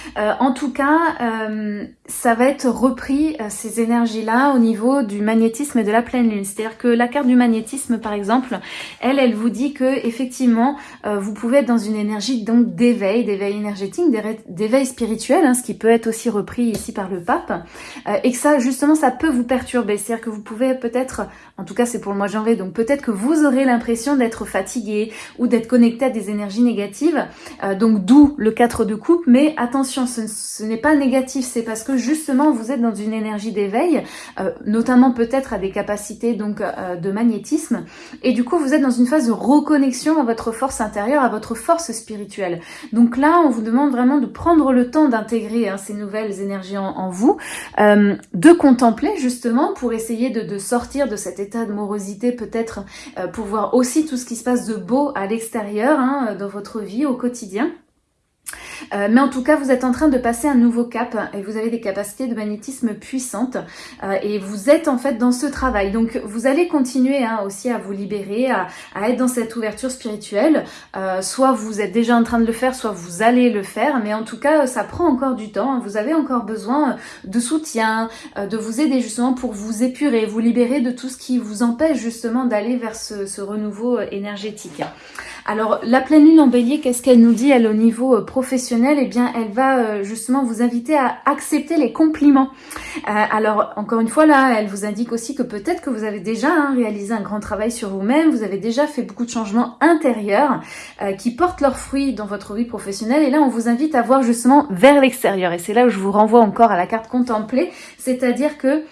en tout cas, ça va être repris, ces énergies-là, au niveau du magnétisme et de la pleine lune. C'est-à-dire que la carte du magnétisme, par exemple, elle, elle vous dit que effectivement, vous pouvez être dans une énergie donc d'éveil, d'éveil énergétique, d'éveil spirituel, hein, ce qui peut être aussi repris ici par le pape, et que ça, justement, ça peut vous perturber. C'est-à-dire que vous pouvez peut-être, en tout cas c'est pour le mois de janvier, donc peut-être que vous aurez l'impression d'être fatigué ou d'être connecté à des énergies négatives, euh, donc d'où le 4 de coupe, mais attention, ce, n'est pas négatif, c'est parce que justement vous êtes dans une énergie d'éveil, euh, notamment peut-être à des capacités donc euh, de magnétisme, et du coup vous êtes dans une phase de reconnexion à votre force intérieure, à votre force spirituelle. Donc là, on vous demande vraiment de prendre le temps d'intégrer hein, ces nouvelles énergies en, vous, de contempler justement pour essayer de, sortir de cet état de morosité peut-être pour voir aussi tout ce qui se passe de beau à l'extérieur, hein, dans votre vie au quotidien. Euh, mais en tout cas, vous êtes en train de passer un nouveau cap et vous avez des capacités de magnétisme puissantes euh, et vous êtes en fait dans ce travail. Donc, vous allez continuer hein, aussi à vous libérer, à, être dans cette ouverture spirituelle. Euh, soit vous êtes déjà en train de le faire, soit vous allez le faire. Mais en tout cas, ça prend encore du temps. Vous avez encore besoin de soutien, de vous aider justement pour vous épurer, vous libérer de tout ce qui vous empêche justement d'aller vers ce renouveau énergétique. Alors, la pleine lune en bélier, qu'est-ce qu'elle nous dit, elle, au niveau euh, professionnel? Eh bien, elle va euh, justement vous inviter à accepter les compliments. Euh, alors, encore une fois, là, elle vous indique aussi que peut-être que vous avez déjà hein, réalisé un grand travail sur vous-même, vous avez déjà fait beaucoup de changements intérieurs qui portent leurs fruits dans votre vie professionnelle. Et là, on vous invite à voir justement vers l'extérieur. Et c'est là où je vous renvoie encore à la carte contemplée, c'est-à-dire que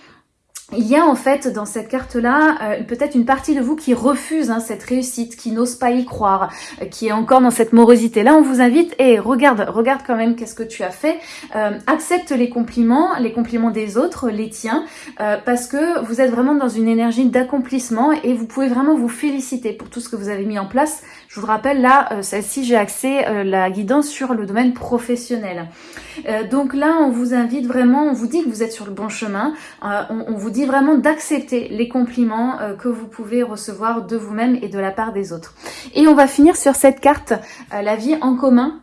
il y a en fait dans cette carte-là euh, peut-être une partie de vous qui refuse hein, cette réussite, qui n'ose pas y croire, euh, qui est encore dans cette morosité. Là, on vous invite, et regarde, regarde quand même qu'est-ce que tu as fait. Euh, accepte les compliments, les compliments des autres, les tiens, parce que vous êtes vraiment dans une énergie d'accomplissement et vous pouvez vraiment vous féliciter pour tout ce que vous avez mis en place. Je vous rappelle, là, celle-ci, j'ai axé la guidance sur le domaine professionnel. donc là, on vous invite vraiment, on vous dit que vous êtes sur le bon chemin, on, on vous dit vraiment d'accepter les compliments euh, que vous pouvez recevoir de vous-même et de la part des autres. Et on va finir sur cette carte, euh, la vie en commun.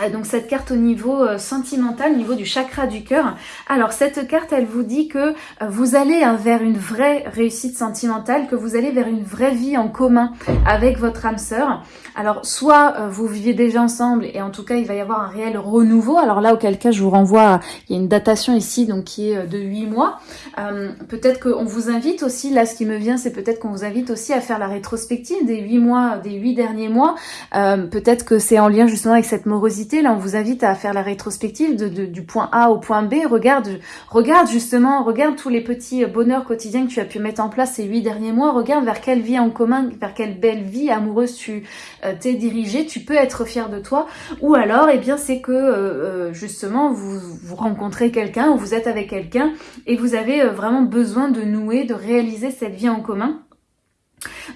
Euh, donc cette carte au niveau sentimental, au niveau du chakra du cœur. Alors cette carte, elle vous dit que vous allez hein, vers une vraie réussite sentimentale, que vous allez vers une vraie vie en commun avec votre âme sœur. Alors, soit euh, vous vivez déjà ensemble et en tout cas, il va y avoir un réel renouveau. Alors là, auquel cas, je vous renvoie, il y a une datation ici, donc qui est euh, de 8 mois. Euh, peut-être qu'on vous invite aussi, là, ce qui me vient, c'est peut-être qu'on vous invite aussi à faire la rétrospective des 8 mois, des 8 derniers mois. peut-être que c'est en lien justement avec cette morosité. Là, on vous invite à faire la rétrospective du point A au point B. Regarde, regarde justement, regarde tous les petits bonheurs quotidiens que tu as pu mettre en place ces 8 derniers mois. Regarde vers quelle vie en commun, vers quelle belle vie amoureuse tu euh, t'es dirigé, tu peux être fier de toi. Ou alors, eh bien, c'est que euh, euh, justement, vous, vous rencontrez quelqu'un ou vous êtes avec quelqu'un et vous avez vraiment besoin de nouer, de réaliser cette vie en commun.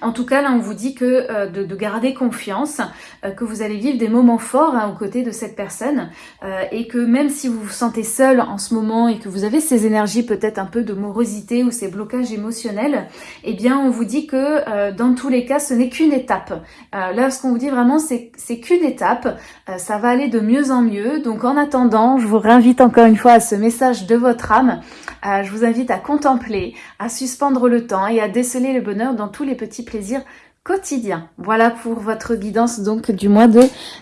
En tout cas, là, on vous dit que euh, de, garder confiance, euh, que vous allez vivre des moments forts hein, aux côtés de cette personne euh, et que même si vous vous sentez seul en ce moment et que vous avez ces énergies peut-être un peu de morosité ou ces blocages émotionnels, eh bien, on vous dit que dans tous les cas, ce n'est qu'une étape. là, ce qu'on vous dit vraiment, c'est qu'une étape. ça va aller de mieux en mieux. Donc, en attendant, je vous réinvite encore une fois à ce message de votre âme. je vous invite à contempler, à suspendre le temps et à déceler le bonheur dans tous les petits plaisir quotidien. Voilà pour votre guidance donc du mois de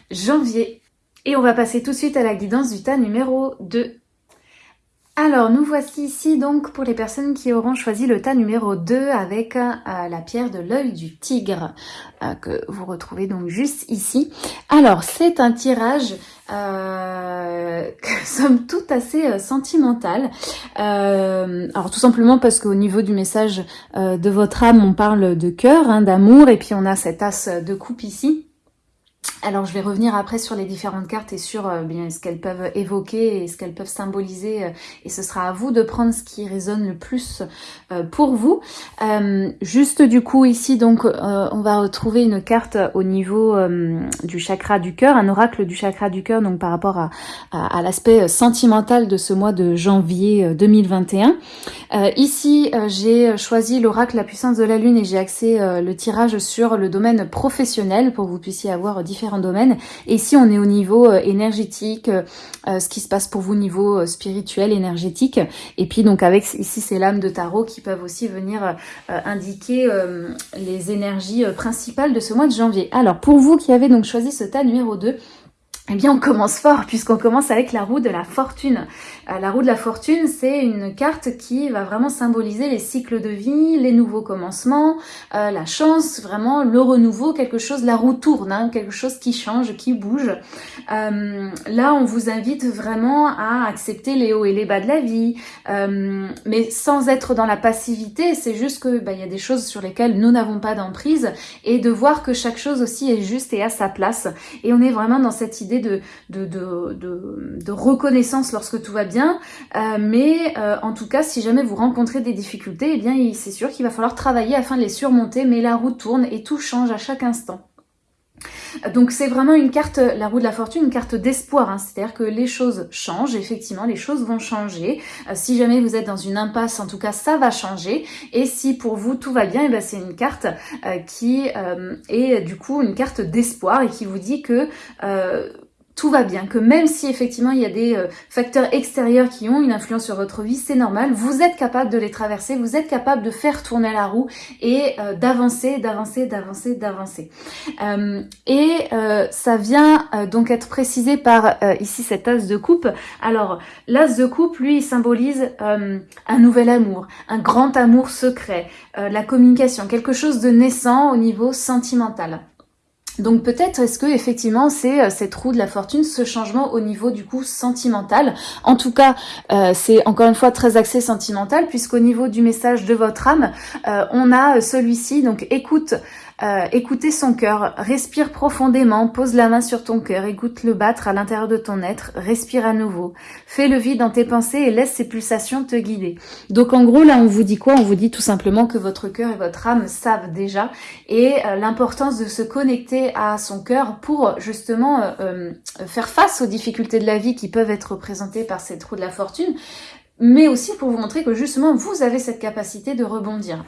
janvier. Et on va passer tout de suite à la guidance du tas numéro 2. Alors, nous voici ici donc pour les personnes qui auront choisi le tas numéro 2 avec euh, la pierre de l'œil du tigre euh, que vous retrouvez donc juste ici. Alors, c'est un tirage euh, somme toute assez euh, sentimental. alors tout simplement parce qu'au niveau du message de votre âme, on parle de cœur, hein, d'amour, et puis on a cet as de coupe ici. Alors je vais revenir après sur les différentes cartes et sur euh, bien ce qu'elles peuvent évoquer et ce qu'elles peuvent symboliser euh, et ce sera à vous de prendre ce qui résonne le plus euh, pour vous. juste du coup ici donc on va retrouver une carte au niveau du chakra du cœur, un oracle du chakra du cœur donc par rapport à, l'aspect sentimental de ce mois de janvier 2021. ici j'ai choisi l'oracle la puissance de la lune et j'ai axé le tirage sur le domaine professionnel pour que vous puissiez avoir différents domaines. Et si on est au niveau énergétique, ce qui se passe pour vous au niveau spirituel, énergétique. Et puis donc avec ici ces lames de tarot qui peuvent aussi venir indiquer les énergies principales de ce mois de janvier. Alors pour vous qui avez donc choisi ce tas numéro 2, eh bien, on commence fort puisqu'on commence avec la roue de la fortune. Euh, la roue de la fortune, c'est une carte qui va vraiment symboliser les cycles de vie, les nouveaux commencements, euh, la chance, vraiment le renouveau, quelque chose, la roue tourne, hein, quelque chose qui change, qui bouge. Euh, là, on vous invite vraiment à accepter les hauts et les bas de la vie, mais sans être dans la passivité. C'est juste que bah, il y a des choses sur lesquelles nous n'avons pas d'emprise et de voir que chaque chose aussi est juste et à sa place. Et on est vraiment dans cette idée de, reconnaissance lorsque tout va bien. Euh, mais euh, en tout cas, si jamais vous rencontrez des difficultés, eh bien c'est sûr qu'il va falloir travailler afin de les surmonter. Mais la roue tourne et tout change à chaque instant. Donc c'est vraiment une carte, la roue de la fortune, une carte d'espoir, hein. c'est-à-dire que les choses changent, effectivement, les choses vont changer. Euh, si jamais vous êtes dans une impasse, en tout cas, ça va changer. Et si pour vous tout va bien, eh ben, c'est une carte qui est du coup une carte d'espoir et qui vous dit que tout va bien, que même si effectivement il y a des euh, facteurs extérieurs qui ont une influence sur votre vie, c'est normal, vous êtes capable de les traverser, vous êtes capable de faire tourner la roue et euh, d'avancer, d'avancer, d'avancer, d'avancer. Euh, et ça vient donc être précisé par ici cet as de coupe. Alors l'as de coupe, lui, il symbolise un nouvel amour, un grand amour secret, la communication, quelque chose de naissant au niveau sentimental. Donc peut-être est-ce que effectivement c'est euh, cette roue de la fortune, ce changement au niveau du coup sentimental. En tout cas, euh, c'est encore une fois très axé sentimental puisqu'au niveau du message de votre âme, euh, on a celui-ci. Donc écoute euh, écoutez son cœur, respire profondément, pose la main sur ton cœur, écoute le battre à l'intérieur de ton être, respire à nouveau. Fais le vide dans tes pensées et laisse ces pulsations te guider. Donc en gros là on vous dit quoi? On vous dit tout simplement que votre cœur et votre âme savent déjà et euh, l'importance de se connecter à son cœur pour justement euh, faire face aux difficultés de la vie qui peuvent être représentées par cette roue de la fortune mais aussi pour vous montrer que justement vous avez cette capacité de rebondir.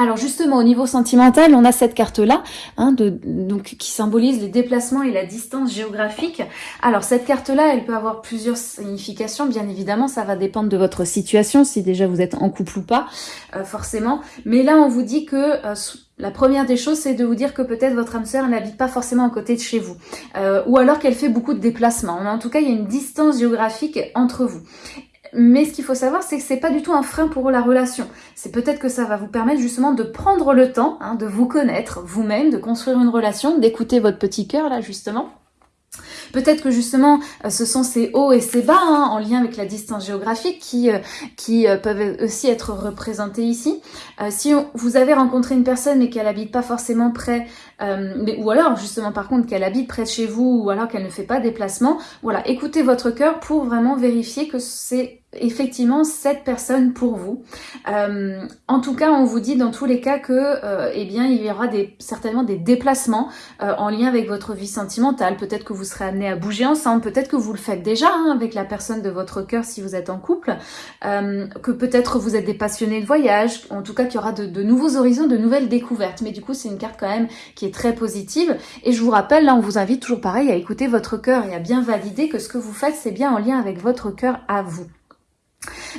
Alors justement, au niveau sentimental, on a cette carte-là, hein, donc qui symbolise les déplacements et la distance géographique. Alors cette carte-là, elle peut avoir plusieurs significations, bien évidemment, ça va dépendre de votre situation, si déjà vous êtes en couple ou pas, euh, forcément. Mais là, on vous dit que... Euh, la première des choses, c'est de vous dire que peut-être votre âme sœur n'habite pas forcément à côté de chez vous. Euh, ou alors qu'elle fait beaucoup de déplacements. En tout cas, il y a une distance géographique entre vous. Mais ce qu'il faut savoir, c'est que c'est pas du tout un frein pour la relation. C'est peut-être que ça va vous permettre justement de prendre le temps hein, de vous connaître vous-même, de construire une relation, d'écouter votre petit cœur là justement Peut-être que justement, euh, ce sont ces hauts et ces bas hein, en lien avec la distance géographique qui, euh, euh, peuvent aussi être représentés ici. si vous avez rencontré une personne mais qu'elle habite pas forcément près, mais, ou alors justement par contre qu'elle habite près de chez vous ou alors qu'elle ne fait pas déplacement, voilà, écoutez votre cœur pour vraiment vérifier que c'est effectivement cette personne pour vous. Euh, en tout cas, on vous dit dans tous les cas que, euh, eh bien, il y aura certainement des déplacements euh, en lien avec votre vie sentimentale. Peut-être que vous serez amené à bouger ensemble, peut-être que vous le faites déjà hein, avec la personne de votre cœur si vous êtes en couple, que peut-être vous êtes des passionnés de voyage, en tout cas qu'il y aura de, de, nouveaux horizons, de nouvelles découvertes. Mais du coup, c'est une carte quand même qui est très positive. Et je vous rappelle, là, on vous invite toujours pareil à écouter votre cœur et à bien valider que ce que vous faites, c'est bien en lien avec votre cœur à vous.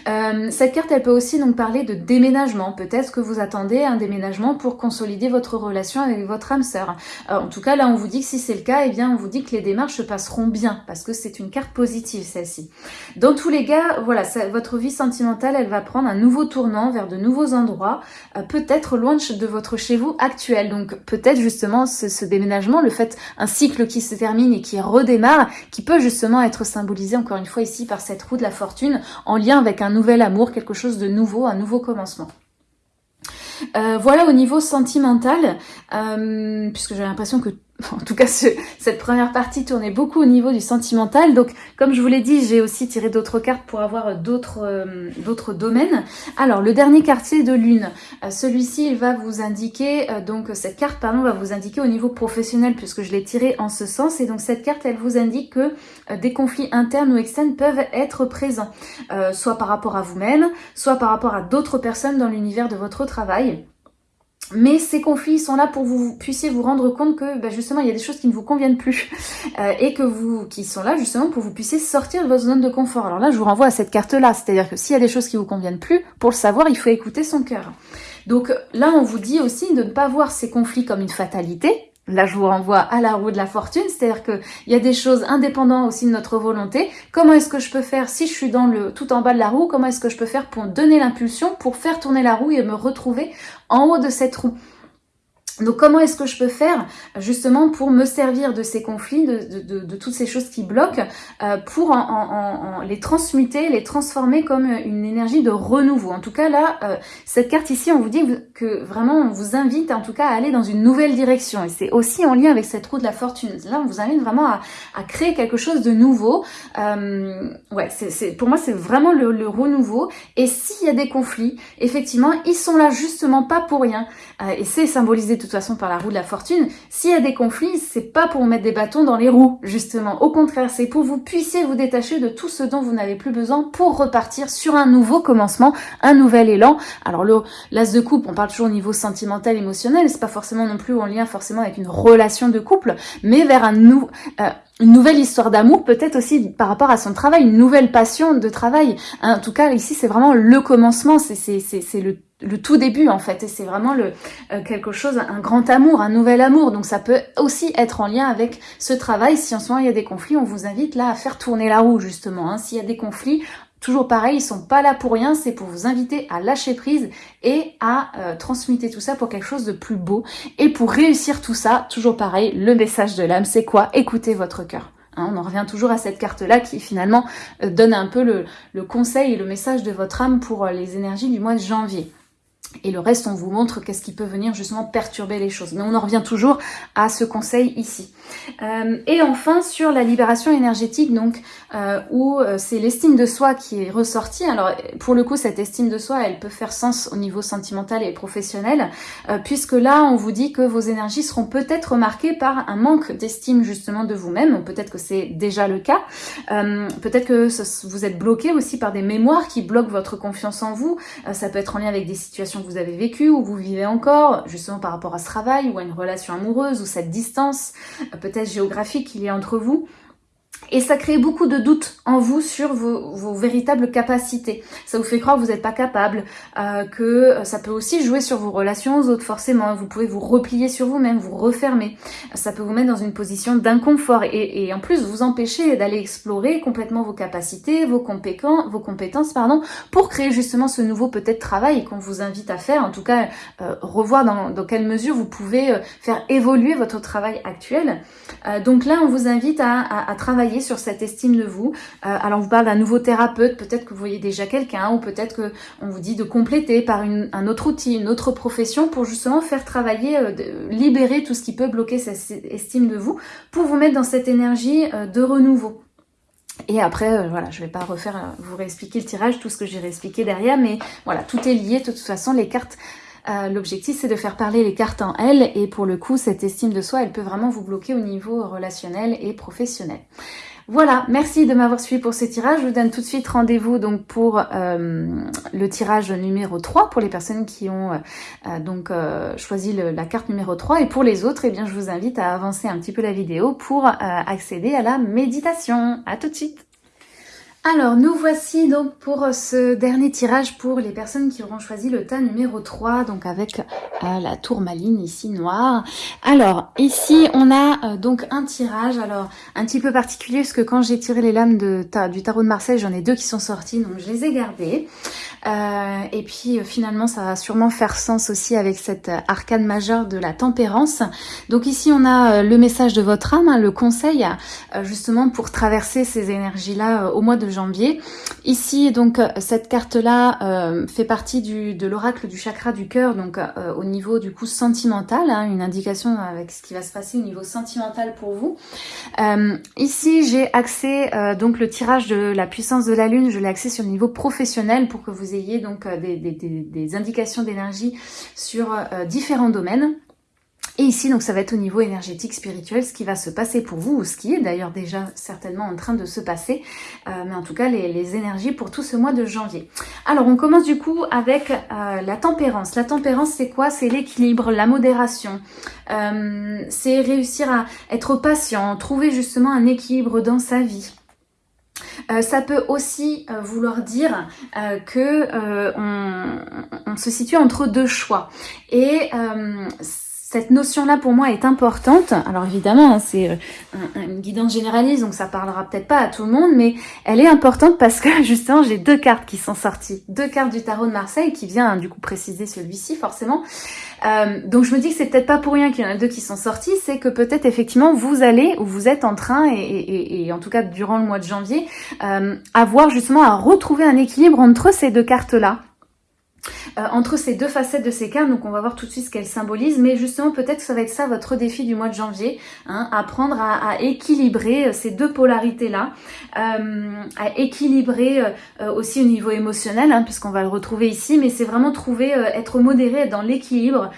Euh, cette carte, elle peut aussi donc parler de déménagement. Peut-être que vous attendez un déménagement pour consolider votre relation avec votre âme sœur. Euh, en tout cas, là, on vous dit que si c'est le cas, eh bien, on vous dit que les démarches se passeront bien parce que c'est une carte positive, celle-ci. Dans tous les cas, voilà, votre vie sentimentale, elle va prendre un nouveau tournant vers de nouveaux endroits, euh, peut-être loin de votre chez vous actuel. Donc, peut-être justement ce, ce déménagement, le fait, un cycle qui se termine et qui redémarre, qui peut justement être symbolisé encore une fois ici par cette roue de la fortune en lien avec un nouvel amour, quelque chose de nouveau, un nouveau commencement. Euh, voilà au niveau sentimental, euh, puisque j'ai l'impression que en tout cas cette première partie tournait beaucoup au niveau du sentimental. Donc comme je vous l'ai dit, j'ai aussi tiré d'autres cartes pour avoir d'autres euh, domaines. Alors le dernier quartier de lune, euh, celui-ci il va vous indiquer, euh, donc cette carte pardon va vous indiquer au niveau professionnel puisque je l'ai tiré en ce sens. Et donc cette carte elle vous indique que des conflits internes ou externes peuvent être présents, soit par rapport à vous-même, soit par rapport à d'autres personnes dans l'univers de votre travail. Mais ces conflits sont là pour que vous puissiez vous rendre compte que bah, justement il y a des choses qui ne vous conviennent plus euh, et que vous qui sont là justement pour que vous puissiez sortir de votre zone de confort. Alors là, je vous renvoie à cette carte là, c'est-à-dire que s'il y a des choses qui vous conviennent plus, pour le savoir, il faut écouter son cœur. Donc là, on vous dit aussi de ne pas voir ces conflits comme une fatalité, Là, je vous renvoie à la roue de la fortune, c'est-à-dire qu'il y a des choses indépendantes aussi de notre volonté. Comment est-ce que je peux faire si je suis dans le tout en bas de la roue Comment est-ce que je peux faire pour donner l'impulsion, pour faire tourner la roue et me retrouver en haut de cette roue? Donc comment est-ce que je peux faire justement pour me servir de ces conflits, de, toutes ces choses qui bloquent, euh, pour en, les transmuter, les transformer comme une énergie de renouveau? En tout cas là, euh, cette carte ici, on vous dit que vraiment on vous invite en tout cas à aller dans une nouvelle direction. Et c'est aussi en lien avec cette roue de la fortune. Là, on vous invite vraiment à, créer quelque chose de nouveau. Euh, ouais, c'est pour moi c'est vraiment le, le renouveau. Et s'il y a des conflits, effectivement, ils sont là justement pas pour rien. et c'est symbolisé toute façon par la roue de la fortune, s'il y a des conflits, c'est pas pour mettre des bâtons dans les roues, justement. Au contraire, c'est pour vous puissiez vous détacher de tout ce dont vous n'avez plus besoin pour repartir sur un nouveau commencement, un nouvel élan. Alors l'as de coupe, on parle toujours au niveau sentimental, émotionnel, c'est pas forcément non plus en lien forcément avec une relation de couple, mais vers un euh, une nouvelle histoire d'amour, peut-être aussi par rapport à son travail, une nouvelle passion de travail. En tout cas, ici, c'est vraiment le commencement, c'est le le tout début en fait et c'est vraiment le euh, quelque chose un grand amour un nouvel amour donc ça peut aussi être en lien avec ce travail si en ce moment il y a des conflits on vous invite là à faire tourner la roue justement hein. s'il y a des conflits Toujours pareil, ils sont pas là pour rien, c'est pour vous inviter à lâcher prise et à euh, transmuter tout ça pour quelque chose de plus beau. Et pour réussir tout ça, toujours pareil, le message de l'âme, c'est quoi? Écoutez votre cœur. Hein, on en revient toujours à cette carte-là qui finalement euh, donne un peu le, le, conseil et le message de votre âme pour les énergies du mois de janvier. Et le reste, on vous montre qu'est-ce qui peut venir justement perturber les choses. Mais on en revient toujours à ce conseil ici. Euh, et enfin, sur la libération énergétique, donc euh, où euh, c'est l'estime de soi qui est ressortie. Alors, pour le coup, cette estime de soi, elle peut faire sens au niveau sentimental et professionnel, puisque là, on vous dit que vos énergies seront peut-être marquées par un manque d'estime justement de vous-même. Peut-être que c'est déjà le cas. peut-être que vous êtes bloqué aussi par des mémoires qui bloquent votre confiance en vous. ça peut être en lien avec des situations vous avez vécu ou vous vivez encore, justement par rapport à ce travail ou à une relation amoureuse ou cette distance euh, peut-être géographique qu'il y a entre vous. Et ça crée beaucoup de doutes en vous sur vos, véritables capacités. Ça vous fait croire que vous n'êtes pas capable, euh, que ça peut aussi jouer sur vos relations aux autres, forcément. Vous pouvez vous replier sur vous-même, vous refermer. Ça peut vous mettre dans une position d'inconfort et, en plus vous empêcher d'aller explorer complètement vos capacités, vos compétences, pardon, pour créer justement ce nouveau peut-être travail qu'on vous invite à faire. En tout cas, euh, revoir dans, quelle mesure vous pouvez euh, faire évoluer votre travail actuel. Donc là, on vous invite à travailler sur cette estime de vous. Euh, alors on vous parle d'un nouveau thérapeute, peut-être que vous voyez déjà quelqu'un ou peut-être que on vous dit de compléter par un autre outil, une autre profession pour justement faire travailler, euh, libérer tout ce qui peut bloquer cette estime de vous pour vous mettre dans cette énergie euh, de renouveau. Et après, voilà, je vais pas refaire, vous réexpliquer le tirage, tout ce que j'ai réexpliqué derrière, mais voilà, tout est lié. De toute façon, les cartes L'objectif, c'est de faire parler les cartes en elles et pour le coup, cette estime de soi, elle peut vraiment vous bloquer au niveau relationnel et professionnel. Voilà, merci de m'avoir suivi pour ce tirage. Je vous donne tout de suite rendez-vous donc pour euh, le tirage numéro 3 pour les personnes qui ont euh, donc euh, choisi la carte numéro 3 et pour les autres, eh bien je vous invite à avancer un petit peu la vidéo pour accéder à la méditation. À tout de suite. Alors, nous voici donc pour ce dernier tirage pour les personnes qui auront choisi le tas numéro 3, donc avec euh, la tourmaline ici noire. Alors, ici, on a euh, donc un tirage, alors un petit peu particulier, parce que quand j'ai tiré les lames du tarot de Marseille, j'en ai deux qui sont sortis, donc je les ai gardées. Euh, et puis finalement, ça va sûrement faire sens aussi avec cette arcane majeure de la tempérance. Donc ici, on a le message de votre âme, hein, le conseil, justement pour traverser ces énergies-là au mois de janvier. Ici, donc, euh, cette carte-là euh, fait partie de l'oracle du chakra du cœur, donc euh, au niveau du coup sentimental, hein, une indication avec ce qui va se passer au niveau sentimental pour vous. ici, j'ai axé donc le tirage de la puissance de la lune, je l'ai axé sur le niveau professionnel pour que vous ayez donc des indications d'énergie sur différents domaines. Et ici, donc, ça va être au niveau énergétique, spirituel, ce qui va se passer pour vous, ou ce qui est d'ailleurs déjà certainement en train de se passer, euh, mais en tout cas, les, énergies pour tout ce mois de janvier. Alors, on commence du coup avec euh, la tempérance. La tempérance, c'est quoi? C'est l'équilibre, la modération. Euh, c'est réussir à être patient, trouver justement un équilibre dans sa vie. ça peut aussi vouloir dire que on, se situe entre deux choix. Et cette notion-là pour moi est importante. Alors évidemment, hein, c'est euh, une guidance généraliste, donc ça parlera peut-être pas à tout le monde, mais elle est importante parce que justement j'ai deux cartes qui sont sorties, deux cartes du tarot de Marseille qui vient du coup préciser celui-ci forcément. Euh, donc je me dis que c'est peut-être pas pour rien qu'il y en a deux qui sont sortis, c'est que peut-être effectivement vous allez ou vous êtes en train et, en tout cas durant le mois de janvier euh, avoir justement à retrouver un équilibre entre ces deux cartes là euh, entre ces deux facettes de ces cartes. Donc on va voir tout de suite ce qu'elles symbolisent. Mais justement, peut-être que ça va être ça votre défi du mois de janvier. Hein, apprendre à, équilibrer euh, ces deux polarités-là. Euh, à équilibrer aussi au niveau émotionnel, hein, puisqu'on va le retrouver ici. Mais c'est vraiment trouver, être modéré dans l'équilibre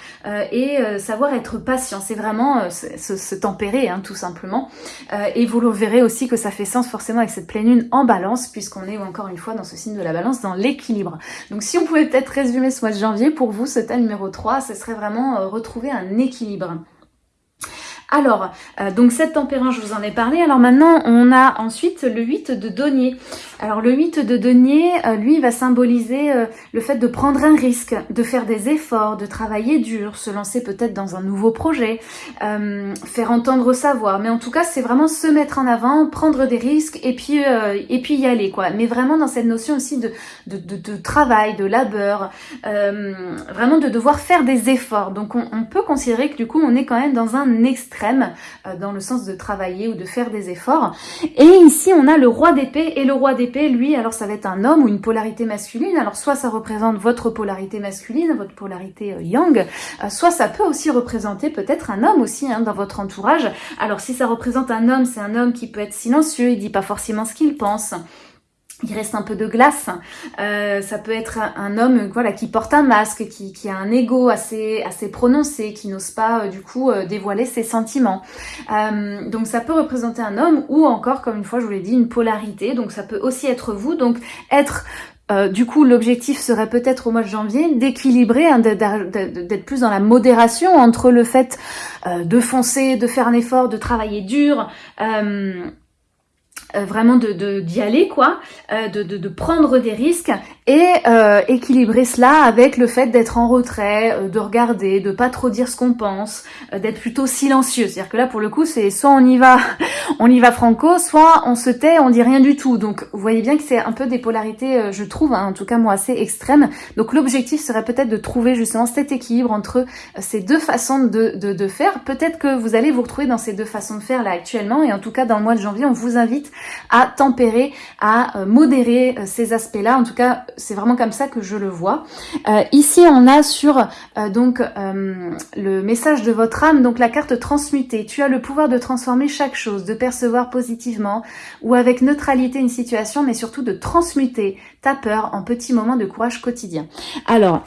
et savoir être patient. C'est vraiment se, tempérer, hein, tout simplement. et vous le verrez aussi que ça fait sens forcément avec cette pleine lune en balance, puisqu'on est encore une fois dans ce signe de la balance, dans l'équilibre. Donc si on pouvait peut-être résumer ce mois de janvier, pour vous, ce thème numéro 3, ce serait vraiment euh, retrouver un équilibre. Alors, euh, donc cette tempérance, je vous en ai parlé. Alors maintenant, on a ensuite le 8 de denier. Alors le 8 de denier, euh, lui, va symboliser euh, le fait de prendre un risque, de faire des efforts, de travailler dur, se lancer peut-être dans un nouveau projet, faire entendre sa voix. Mais en tout cas, c'est vraiment se mettre en avant, prendre des risques et puis y aller, quoi. Mais vraiment dans cette notion aussi de, travail, de labeur, vraiment de devoir faire des efforts. Donc on, on peut considérer que du coup, on est quand même dans un extrême euh, dans le sens de travailler ou de faire des efforts. Et ici, on a le roi d'épée, et le roi d'épée, lui, alors ça va être un homme ou une polarité masculine, alors soit ça représente votre polarité masculine, votre polarité euh, yang, euh, soit ça peut aussi représenter peut-être un homme aussi hein, dans votre entourage. Alors si ça représente un homme, c'est un homme qui peut être silencieux, il dit pas forcément ce qu'il pense, il reste un peu de glace. Euh, ça peut être un homme voilà qui porte un masque, qui, qui a un ego assez assez prononcé, qui n'ose pas euh, du coup euh, dévoiler ses sentiments. donc ça peut représenter un homme ou encore, comme une fois je vous l'ai dit, une polarité. Donc ça peut aussi être vous. Donc être du coup, l'objectif serait peut-être au mois de janvier d'équilibrer, hein, d'être plus dans la modération entre le fait de foncer, de faire un effort, de travailler dur, euh, vraiment de d'y aller quoi, euh, de, de, de, prendre des risques et euh, équilibrer cela avec le fait d'être en retrait, euh, de regarder, de pas trop dire ce qu'on pense, d'être plutôt silencieux. C'est-à-dire que là pour le coup c'est soit on y va, on y va franco, soit on se tait, on dit rien du tout. Donc vous voyez bien que c'est un peu des polarités, je trouve, hein, en tout cas moi assez extrêmes. Donc l'objectif serait peut-être de trouver justement cet équilibre entre ces deux façons de, de, de faire. Peut-être que vous allez vous retrouver dans ces deux façons de faire là actuellement et en tout cas dans le mois de janvier on vous invite à tempérer, à euh, modérer euh, ces aspects-là. En tout cas, c'est vraiment comme ça que je le vois. Euh, ici, on a sur donc le message de votre âme, donc la carte transmutée. Tu as le pouvoir de transformer chaque chose, de percevoir positivement ou avec neutralité une situation, mais surtout de transmuter ta peur en petits moments de courage quotidien. Alors,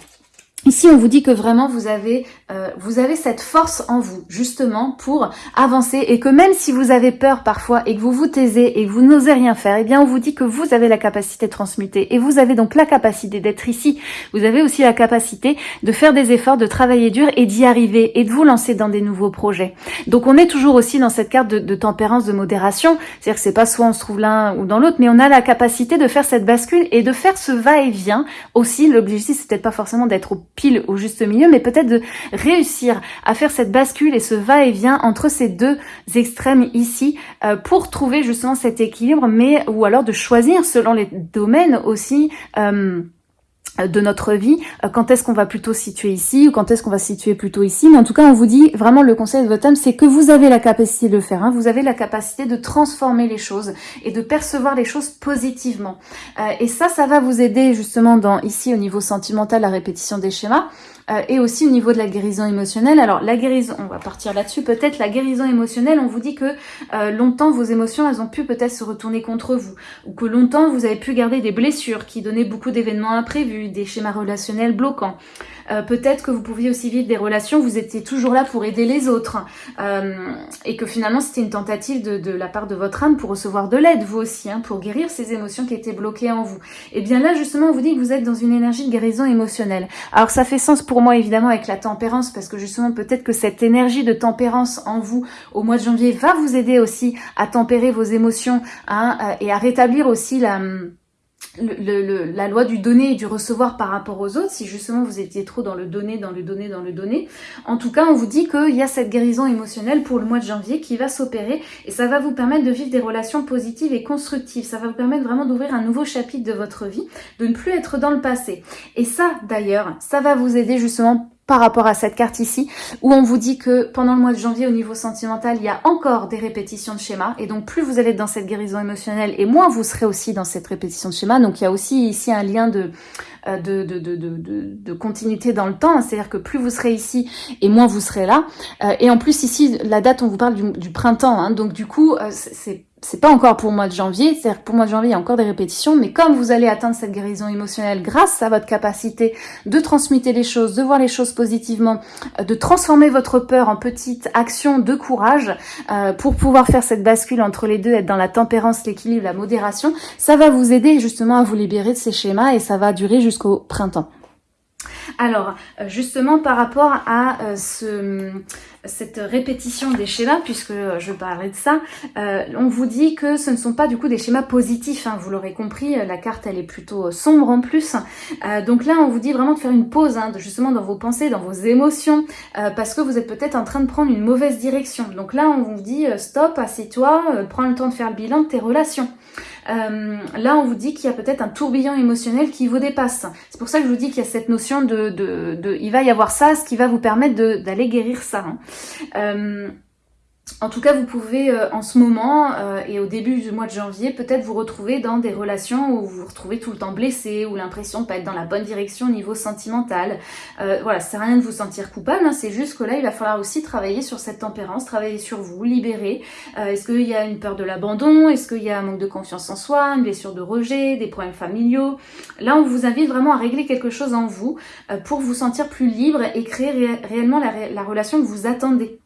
Ici, on vous dit que vraiment vous avez, euh, vous avez cette force en vous, justement, pour avancer et que même si vous avez peur parfois et que vous vous taisez et que vous n'osez rien faire, eh bien, on vous dit que vous avez la capacité de transmuter et vous avez donc la capacité d'être ici. Vous avez aussi la capacité de faire des efforts, de travailler dur et d'y arriver et de vous lancer dans des nouveaux projets. Donc, on est toujours aussi dans cette carte de, de tempérance, de modération. C'est-à-dire que c'est pas soit on se trouve l'un ou dans l'autre, mais on a la capacité de faire cette bascule et de faire ce va-et-vient aussi. L'objectif, c'est peut-être pas forcément d'être au pile au juste milieu, mais peut-être de réussir à faire cette bascule et ce va-et-vient entre ces deux extrêmes ici euh, pour trouver justement cet équilibre, mais ou alors de choisir selon les domaines aussi. Euh, de notre vie, euh, quand est-ce qu'on va plutôt situer ici ou quand est-ce qu'on va situer plutôt ici. Mais en tout cas, on vous dit vraiment le conseil de votre âme, c'est que vous avez la capacité de le faire. Hein. Vous avez la capacité de transformer les choses et de percevoir les choses positivement. Euh, et ça, ça va vous aider justement dans ici au niveau sentimental, la répétition des schémas. Euh, et aussi au niveau de la guérison émotionnelle. Alors la guérison, on va partir là-dessus, peut-être la guérison émotionnelle, on vous dit que euh, longtemps vos émotions, elles ont pu peut-être se retourner contre vous, ou que longtemps vous avez pu garder des blessures qui donnaient beaucoup d'événements imprévus, des schémas relationnels bloquants. Euh, peut-être que vous pouviez aussi vivre des relations, vous étiez toujours là pour aider les autres. Euh, et que finalement, c'était une tentative de, la part de votre âme pour recevoir de l'aide, vous aussi, hein, pour guérir ces émotions qui étaient bloquées en vous. Et bien là, justement, on vous dit que vous êtes dans une énergie de guérison émotionnelle. Alors ça fait sens pour moi, évidemment, avec la tempérance, parce que justement, peut-être que cette énergie de tempérance en vous, au mois de janvier, va vous aider aussi à tempérer vos émotions hein, euh, et à rétablir aussi la le, la loi du donner et du recevoir par rapport aux autres, si justement vous étiez trop dans le donner, dans le donner, dans le donner. En tout cas, on vous dit qu'il y a cette guérison émotionnelle pour le mois de janvier qui va s'opérer et ça va vous permettre de vivre des relations positives et constructives. Ça va vous permettre vraiment d'ouvrir un nouveau chapitre de votre vie, de ne plus être dans le passé. Et ça, d'ailleurs, ça va vous aider justement par rapport à cette carte ici, où on vous dit que pendant le mois de janvier, au niveau sentimental, il y a encore des répétitions de schémas, et donc plus vous allez dans cette guérison émotionnelle, et moins vous serez aussi dans cette répétition de schémas, donc il y a aussi ici un lien de, euh, de, de, de, de, continuité dans le temps, c'est-à-dire que plus vous serez ici, et moins vous serez là, euh, et en plus ici, la date, on vous parle du, du printemps, hein, donc du coup, euh, c'est c'est pas encore pour le mois de janvier, c'est-à-dire pour le mois de janvier, il y a encore des répétitions, mais comme vous allez atteindre cette guérison émotionnelle grâce à votre capacité de transmuter les choses, de voir les choses positivement, euh, de transformer votre peur en petite action de courage euh, pour pouvoir faire cette bascule entre les deux, être dans la tempérance, l'équilibre, la modération, ça va vous aider justement à vous libérer de ces schémas et ça va durer jusqu'au printemps. Alors, euh, justement, par rapport à euh, ce, cette répétition des schémas, puisque je parlais de ça, euh, on vous dit que ce ne sont pas du coup des schémas positifs, hein, vous l'aurez compris, la carte elle est plutôt sombre en plus. donc là, on vous dit vraiment de faire une pause, hein, justement dans vos pensées, dans vos émotions, parce que vous êtes peut-être en train de prendre une mauvaise direction. Donc là, on vous dit stop, assieds-toi, prends le temps de faire le bilan de tes relations. Euh, là, on vous dit qu'il y a peut-être un tourbillon émotionnel qui vous dépasse. C'est pour ça que je vous dis qu'il y a cette notion de, de, de, il va y avoir ça, ce qui va vous permettre d'aller guérir ça. Hein. Euh, en tout cas, vous pouvez euh, en ce moment euh, et au début du mois de janvier peut-être vous retrouver dans des relations où vous vous retrouvez tout le temps blessé ou l'impression de pas être dans la bonne direction au niveau sentimental. Euh, voilà, c'est rien de vous sentir coupable, hein, c'est juste que là, il va falloir aussi travailler sur cette tempérance, travailler sur vous, libérer. Est-ce qu'il y a une peur de l'abandon? Est-ce qu'il y a un manque de confiance en soi, une blessure de rejet, des problèmes familiaux? Là, on vous invite vraiment à régler quelque chose en vous pour vous sentir plus libre et créer réellement la relation que vous attendez.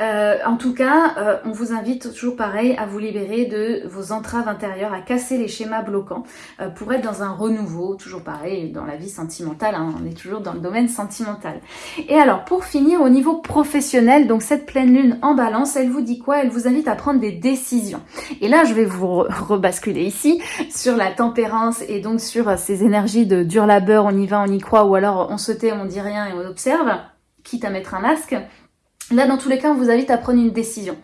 Euh, en tout cas, euh, on vous invite toujours pareil à vous libérer de vos entraves intérieures, à casser les schémas bloquants euh, pour être dans un renouveau, toujours pareil dans la vie sentimentale, hein, on est toujours dans le domaine sentimental. Et alors pour finir au niveau professionnel, donc cette pleine lune en balance, elle vous dit quoi? Elle vous invite à prendre des décisions. Et là je vais vous rebasculer ici sur la tempérance et donc sur ces énergies de dur labeur, on y va, on y croit, ou alors on se tait, on dit rien et on observe, quitte à mettre un masque. Là, dans tous les cas, on vous invite à prendre une décision,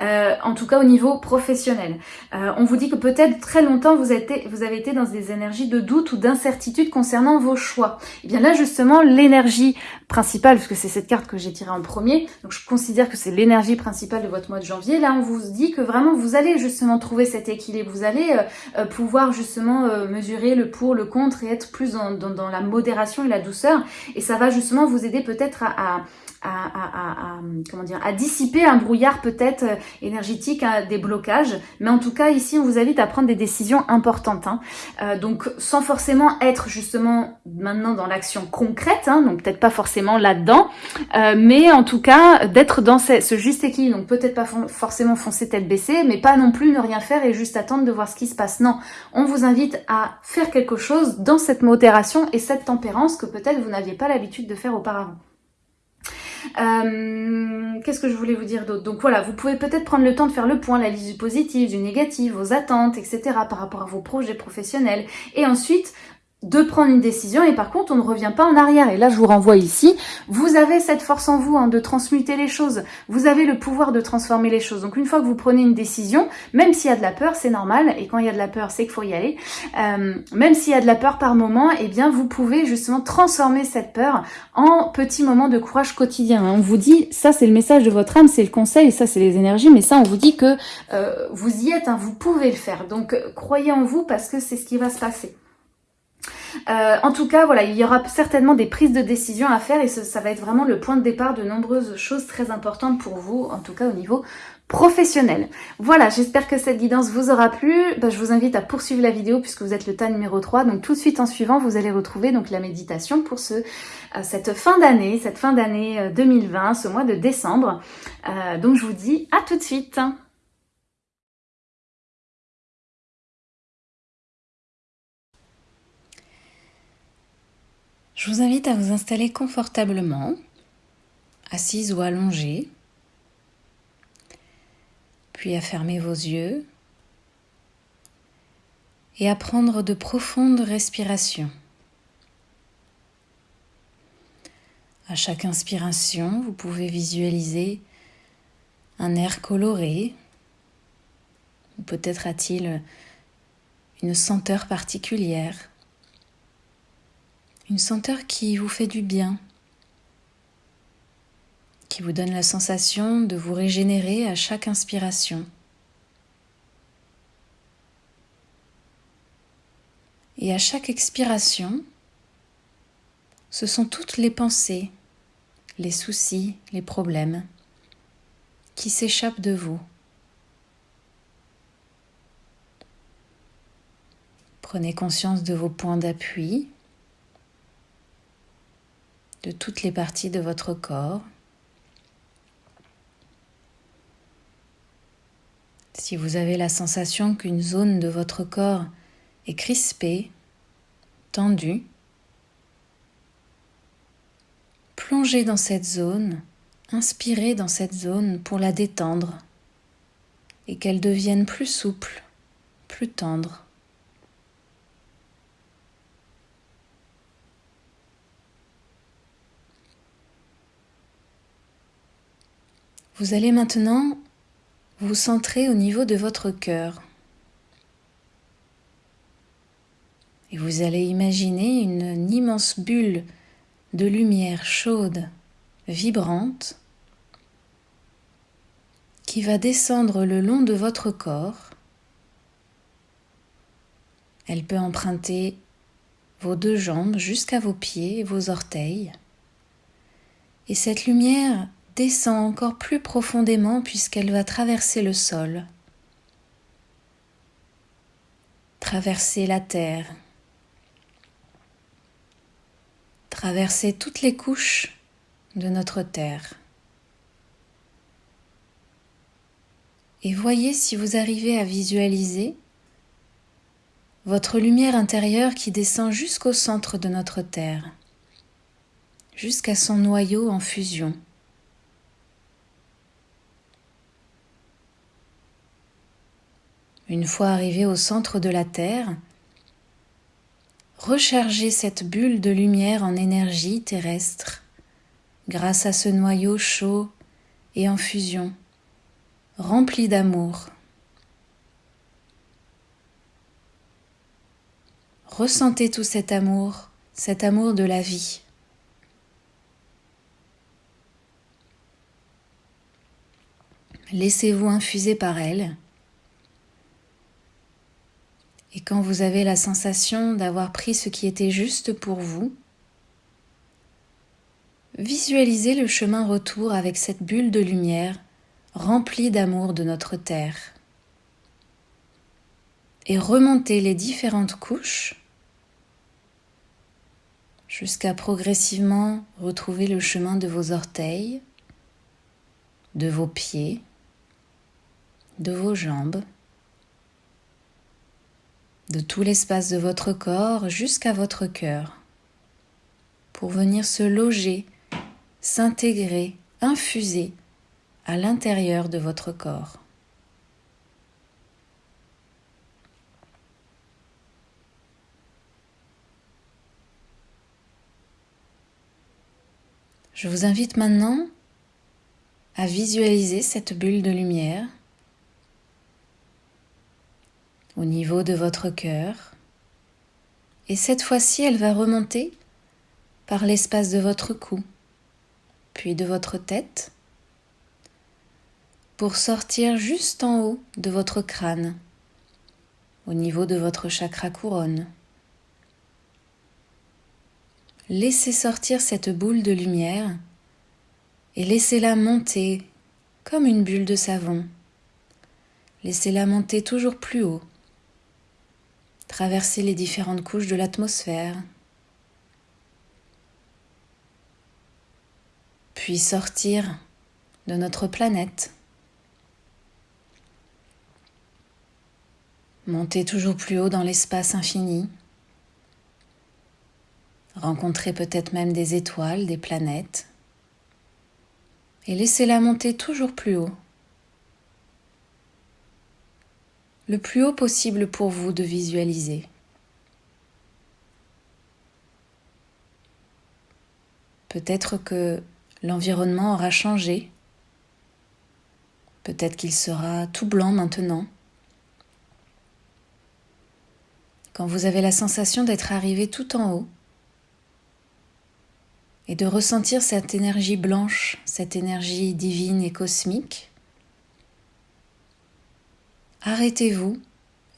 euh, en tout cas au niveau professionnel. Euh, on vous dit que peut-être très longtemps, vous, avez, été dans des énergies de doute ou d'incertitude concernant vos choix. Et eh bien là, justement, l'énergie principale, puisque c'est cette carte que j'ai tirée en premier, donc je considère que c'est l'énergie principale de votre mois de janvier, là, on vous dit que vraiment, vous allez justement trouver cet équilibre, vous allez euh, pouvoir justement mesurer le pour, le contre et être plus dans, dans, la modération et la douceur. Et ça va justement vous aider peut-être à, comment dire, à dissiper un brouillard peut-être euh, énergétique, à des blocages. Mais en tout cas, ici, on vous invite à prendre des décisions importantes. Hein. Euh, donc, sans forcément être justement maintenant dans l'action concrète, hein, donc peut-être pas forcément là-dedans, euh, mais en tout cas, d'être dans ce, juste équilibre. Donc, peut-être pas forcément foncer tête baissée, mais pas non plus ne rien faire et juste attendre de voir ce qui se passe. Non, on vous invite à faire quelque chose dans cette modération et cette tempérance que peut-être vous n'aviez pas l'habitude de faire auparavant. Euh, qu'est-ce que je voulais vous dire d'autre? Donc voilà, vous pouvez peut-être prendre le temps de faire le point, la liste du positif, du négatif, vos attentes, etc. par rapport à vos projets professionnels. Et ensuite, de prendre une décision et par contre on ne revient pas en arrière. Et là je vous renvoie ici. Vous avez cette force en vous hein, de transmuter les choses. Vous avez le pouvoir de transformer les choses. Donc une fois que vous prenez une décision même s'il y a de la peur c'est normal. Et quand il y a de la peur c'est qu'il faut y aller. Euh, même s'il y a de la peur par moment et eh bien vous pouvez justement transformer cette peur en petits moments de courage quotidien on vous dit ça c'est le message de votre âme c'est le conseil ça c'est les énergies mais ça on vous dit que euh, vous y êtes hein, vous pouvez le faire. Donc croyez en vous parce que c'est ce qui va se passer euh, en tout cas, voilà, il y aura certainement des prises de décision à faire et ça va être vraiment le point de départ de nombreuses choses très importantes pour vous, en tout cas au niveau professionnel. Voilà, j'espère que cette guidance vous aura plu. Bah, je vous invite à poursuivre la vidéo puisque vous êtes le tas numéro 3. Donc tout de suite en suivant, vous allez retrouver donc la méditation pour ce, euh, cette fin d'année, cette fin d'année 2020, euh, ce mois de décembre. Donc je vous dis à tout de suite. Je vous invite à vous installer confortablement, assise ou allongée puis à fermer vos yeux et à prendre de profondes respirations. À chaque inspiration, vous pouvez visualiser un air coloré, ou peut-être a-t-il une senteur particulière, une senteur qui vous fait du bien, qui vous donne la sensation de vous régénérer à chaque inspiration. Et à chaque expiration, ce sont toutes les pensées, les soucis, les problèmes qui s'échappent de vous. Prenez conscience de vos points d'appui, de toutes les parties de votre corps. Si vous avez la sensation qu'une zone de votre corps est crispée, tendue, plongez dans cette zone, inspirez dans cette zone pour la détendre et qu'elle devienne plus souple, plus tendre. Vous allez maintenant vous centrez au niveau de votre cœur. Et vous allez imaginer une immense bulle de lumière chaude, vibrante, qui va descendre le long de votre corps. Elle peut emprunter vos deux jambes jusqu'à vos pieds et vos orteils. Et cette lumière descend encore plus profondément puisqu'elle va traverser le sol, traverser la terre, traverser toutes les couches de notre terre. Et voyez si vous arrivez à visualiser votre lumière intérieure qui descend jusqu'au centre de notre terre, jusqu'à son noyau en fusion. Une fois arrivé au centre de la Terre, rechargez cette bulle de lumière en énergie terrestre grâce à ce noyau chaud et en fusion, rempli d'amour. Ressentez tout cet amour, cet amour de la vie. Laissez-vous infuser par elle et quand vous avez la sensation d'avoir pris ce qui était juste pour vous, visualisez le chemin retour avec cette bulle de lumière remplie d'amour de notre Terre. Et remontez les différentes couches jusqu'à progressivement retrouver le chemin de vos orteils, de vos pieds, de vos jambes, de tout l'espace de votre corps jusqu'à votre cœur, pour venir se loger, s'intégrer, infuser à l'intérieur de votre corps. Je vous invite maintenant à visualiser cette bulle de lumière au niveau de votre cœur. Et cette fois-ci, elle va remonter par l'espace de votre cou, puis de votre tête, pour sortir juste en haut de votre crâne, au niveau de votre chakra couronne. Laissez sortir cette boule de lumière et laissez-la monter comme une bulle de savon Laissez-la monter toujours plus haut, traverser les différentes couches de l'atmosphère, puis sortir de notre planète. Monter toujours plus haut dans l'espace infini. Rencontrer peut-être même des étoiles, des planètes. Et laissez-la monter toujours plus haut. Le plus haut possible pour vous de visualiser. Peut-être que l'environnement aura changé. Peut-être qu'il sera tout blanc maintenant. Quand vous avez la sensation d'être arrivé tout en haut et de ressentir cette énergie blanche, cette énergie divine et cosmique, arrêtez-vous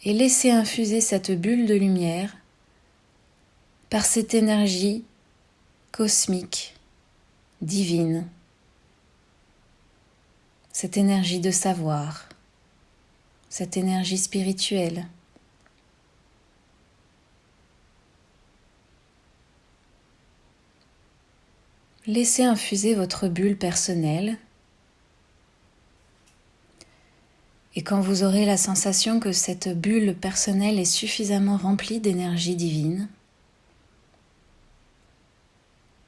et laissez infuser cette bulle de lumière par cette énergie cosmique, divine, cette énergie de savoir, cette énergie spirituelle. Laissez infuser votre bulle personnelle et quand vous aurez la sensation que cette bulle personnelle est suffisamment remplie d'énergie divine,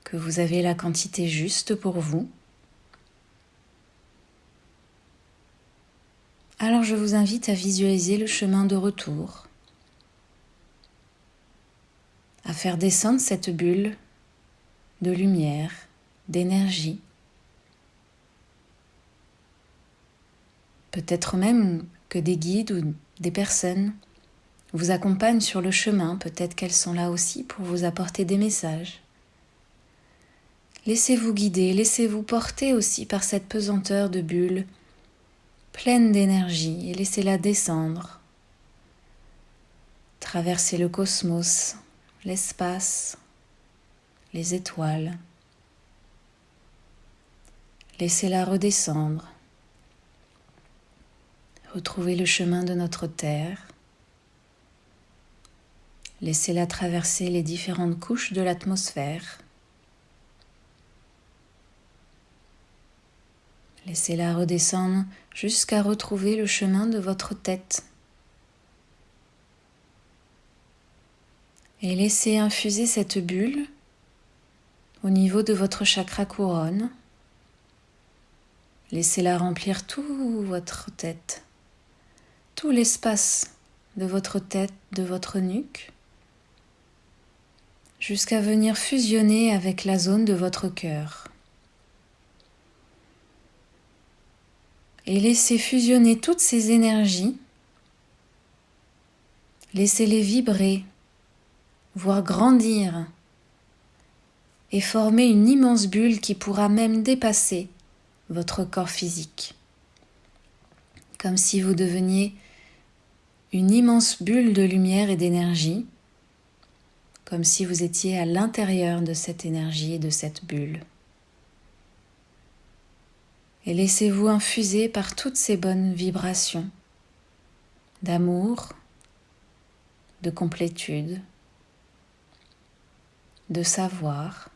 que vous avez la quantité juste pour vous, alors je vous invite à visualiser le chemin de retour, à faire descendre cette bulle de lumière, d'énergie. Peut-être même que des guides ou des personnes vous accompagnent sur le chemin, peut-être qu'elles sont là aussi pour vous apporter des messages. Laissez-vous guider, laissez-vous porter aussi par cette pesanteur de bulle pleine d'énergie et laissez-la descendre. Traversez le cosmos, l'espace, les étoiles. Laissez-la redescendre. Retrouvez le chemin de notre Terre. Laissez-la traverser les différentes couches de l'atmosphère. Laissez-la redescendre jusqu'à retrouver le chemin de votre tête. Et laissez infuser cette bulle au niveau de votre chakra couronne. Laissez-la remplir tout votre tête, tout l'espace de votre tête, de votre nuque, jusqu'à venir fusionner avec la zone de votre cœur. Et laissez fusionner toutes ces énergies, laissez-les vibrer, voire grandir et former une immense bulle qui pourra même dépasser votre corps physique. Comme si vous deveniez une immense bulle de lumière et d'énergie, comme si vous étiez à l'intérieur de cette énergie et de cette bulle. Et laissez-vous infuser par toutes ces bonnes vibrations d'amour, de complétude, de savoir,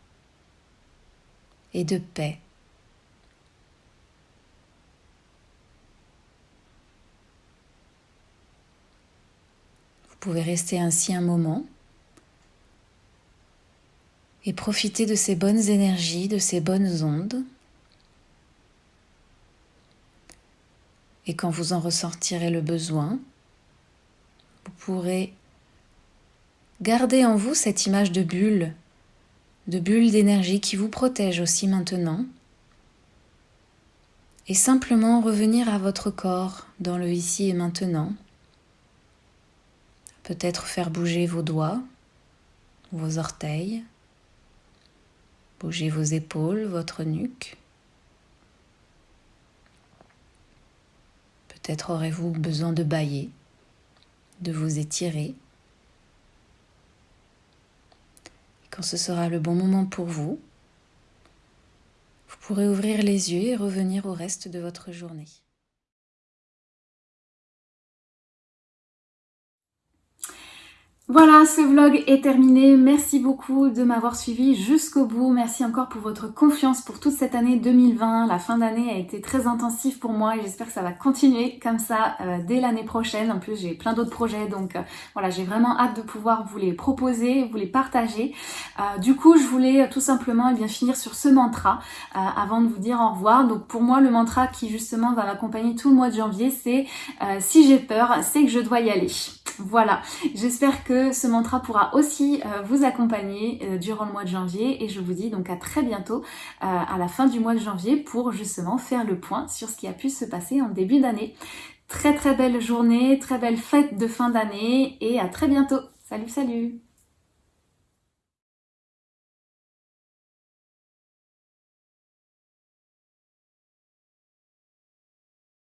et de paix. Pouvez rester ainsi un moment et profiter de ces bonnes énergies, de ces bonnes ondes. Et quand vous en ressentirez le besoin, vous pourrez garder en vous cette image de bulle de bulles d'énergie qui vous protègent aussi maintenant. Et simplement revenir à votre corps dans le ici et maintenant. Peut-être faire bouger vos doigts, vos orteils, bouger vos épaules, votre nuque. Peut-être aurez-vous besoin de bailler, de vous étirer. Quand ce sera le bon moment pour vous, vous pourrez ouvrir les yeux et revenir au reste de votre journée. Voilà, ce vlog est terminé. Merci beaucoup de m'avoir suivi jusqu'au bout. Merci encore pour votre confiance pour toute cette année 2020. La fin d'année a été très intensive pour moi et j'espère que ça va continuer comme ça euh, dès l'année prochaine. En plus, j'ai plein d'autres projets, donc euh, voilà, j'ai vraiment hâte de pouvoir vous les proposer, vous les partager. Euh, du coup, je voulais tout simplement eh bien finir sur ce mantra avant de vous dire au revoir. Donc pour moi, le mantra qui justement va m'accompagner tout le mois de janvier, c'est si j'ai peur, c'est que je dois y aller. Voilà, j'espère que ce mantra pourra aussi euh, vous accompagner euh, durant le mois de janvier et je vous dis donc à très bientôt euh, à la fin du mois de janvier pour justement faire le point sur ce qui a pu se passer en début d'année. Très très belle journée, très belle fête de fin d'année et à très bientôt. Salut salut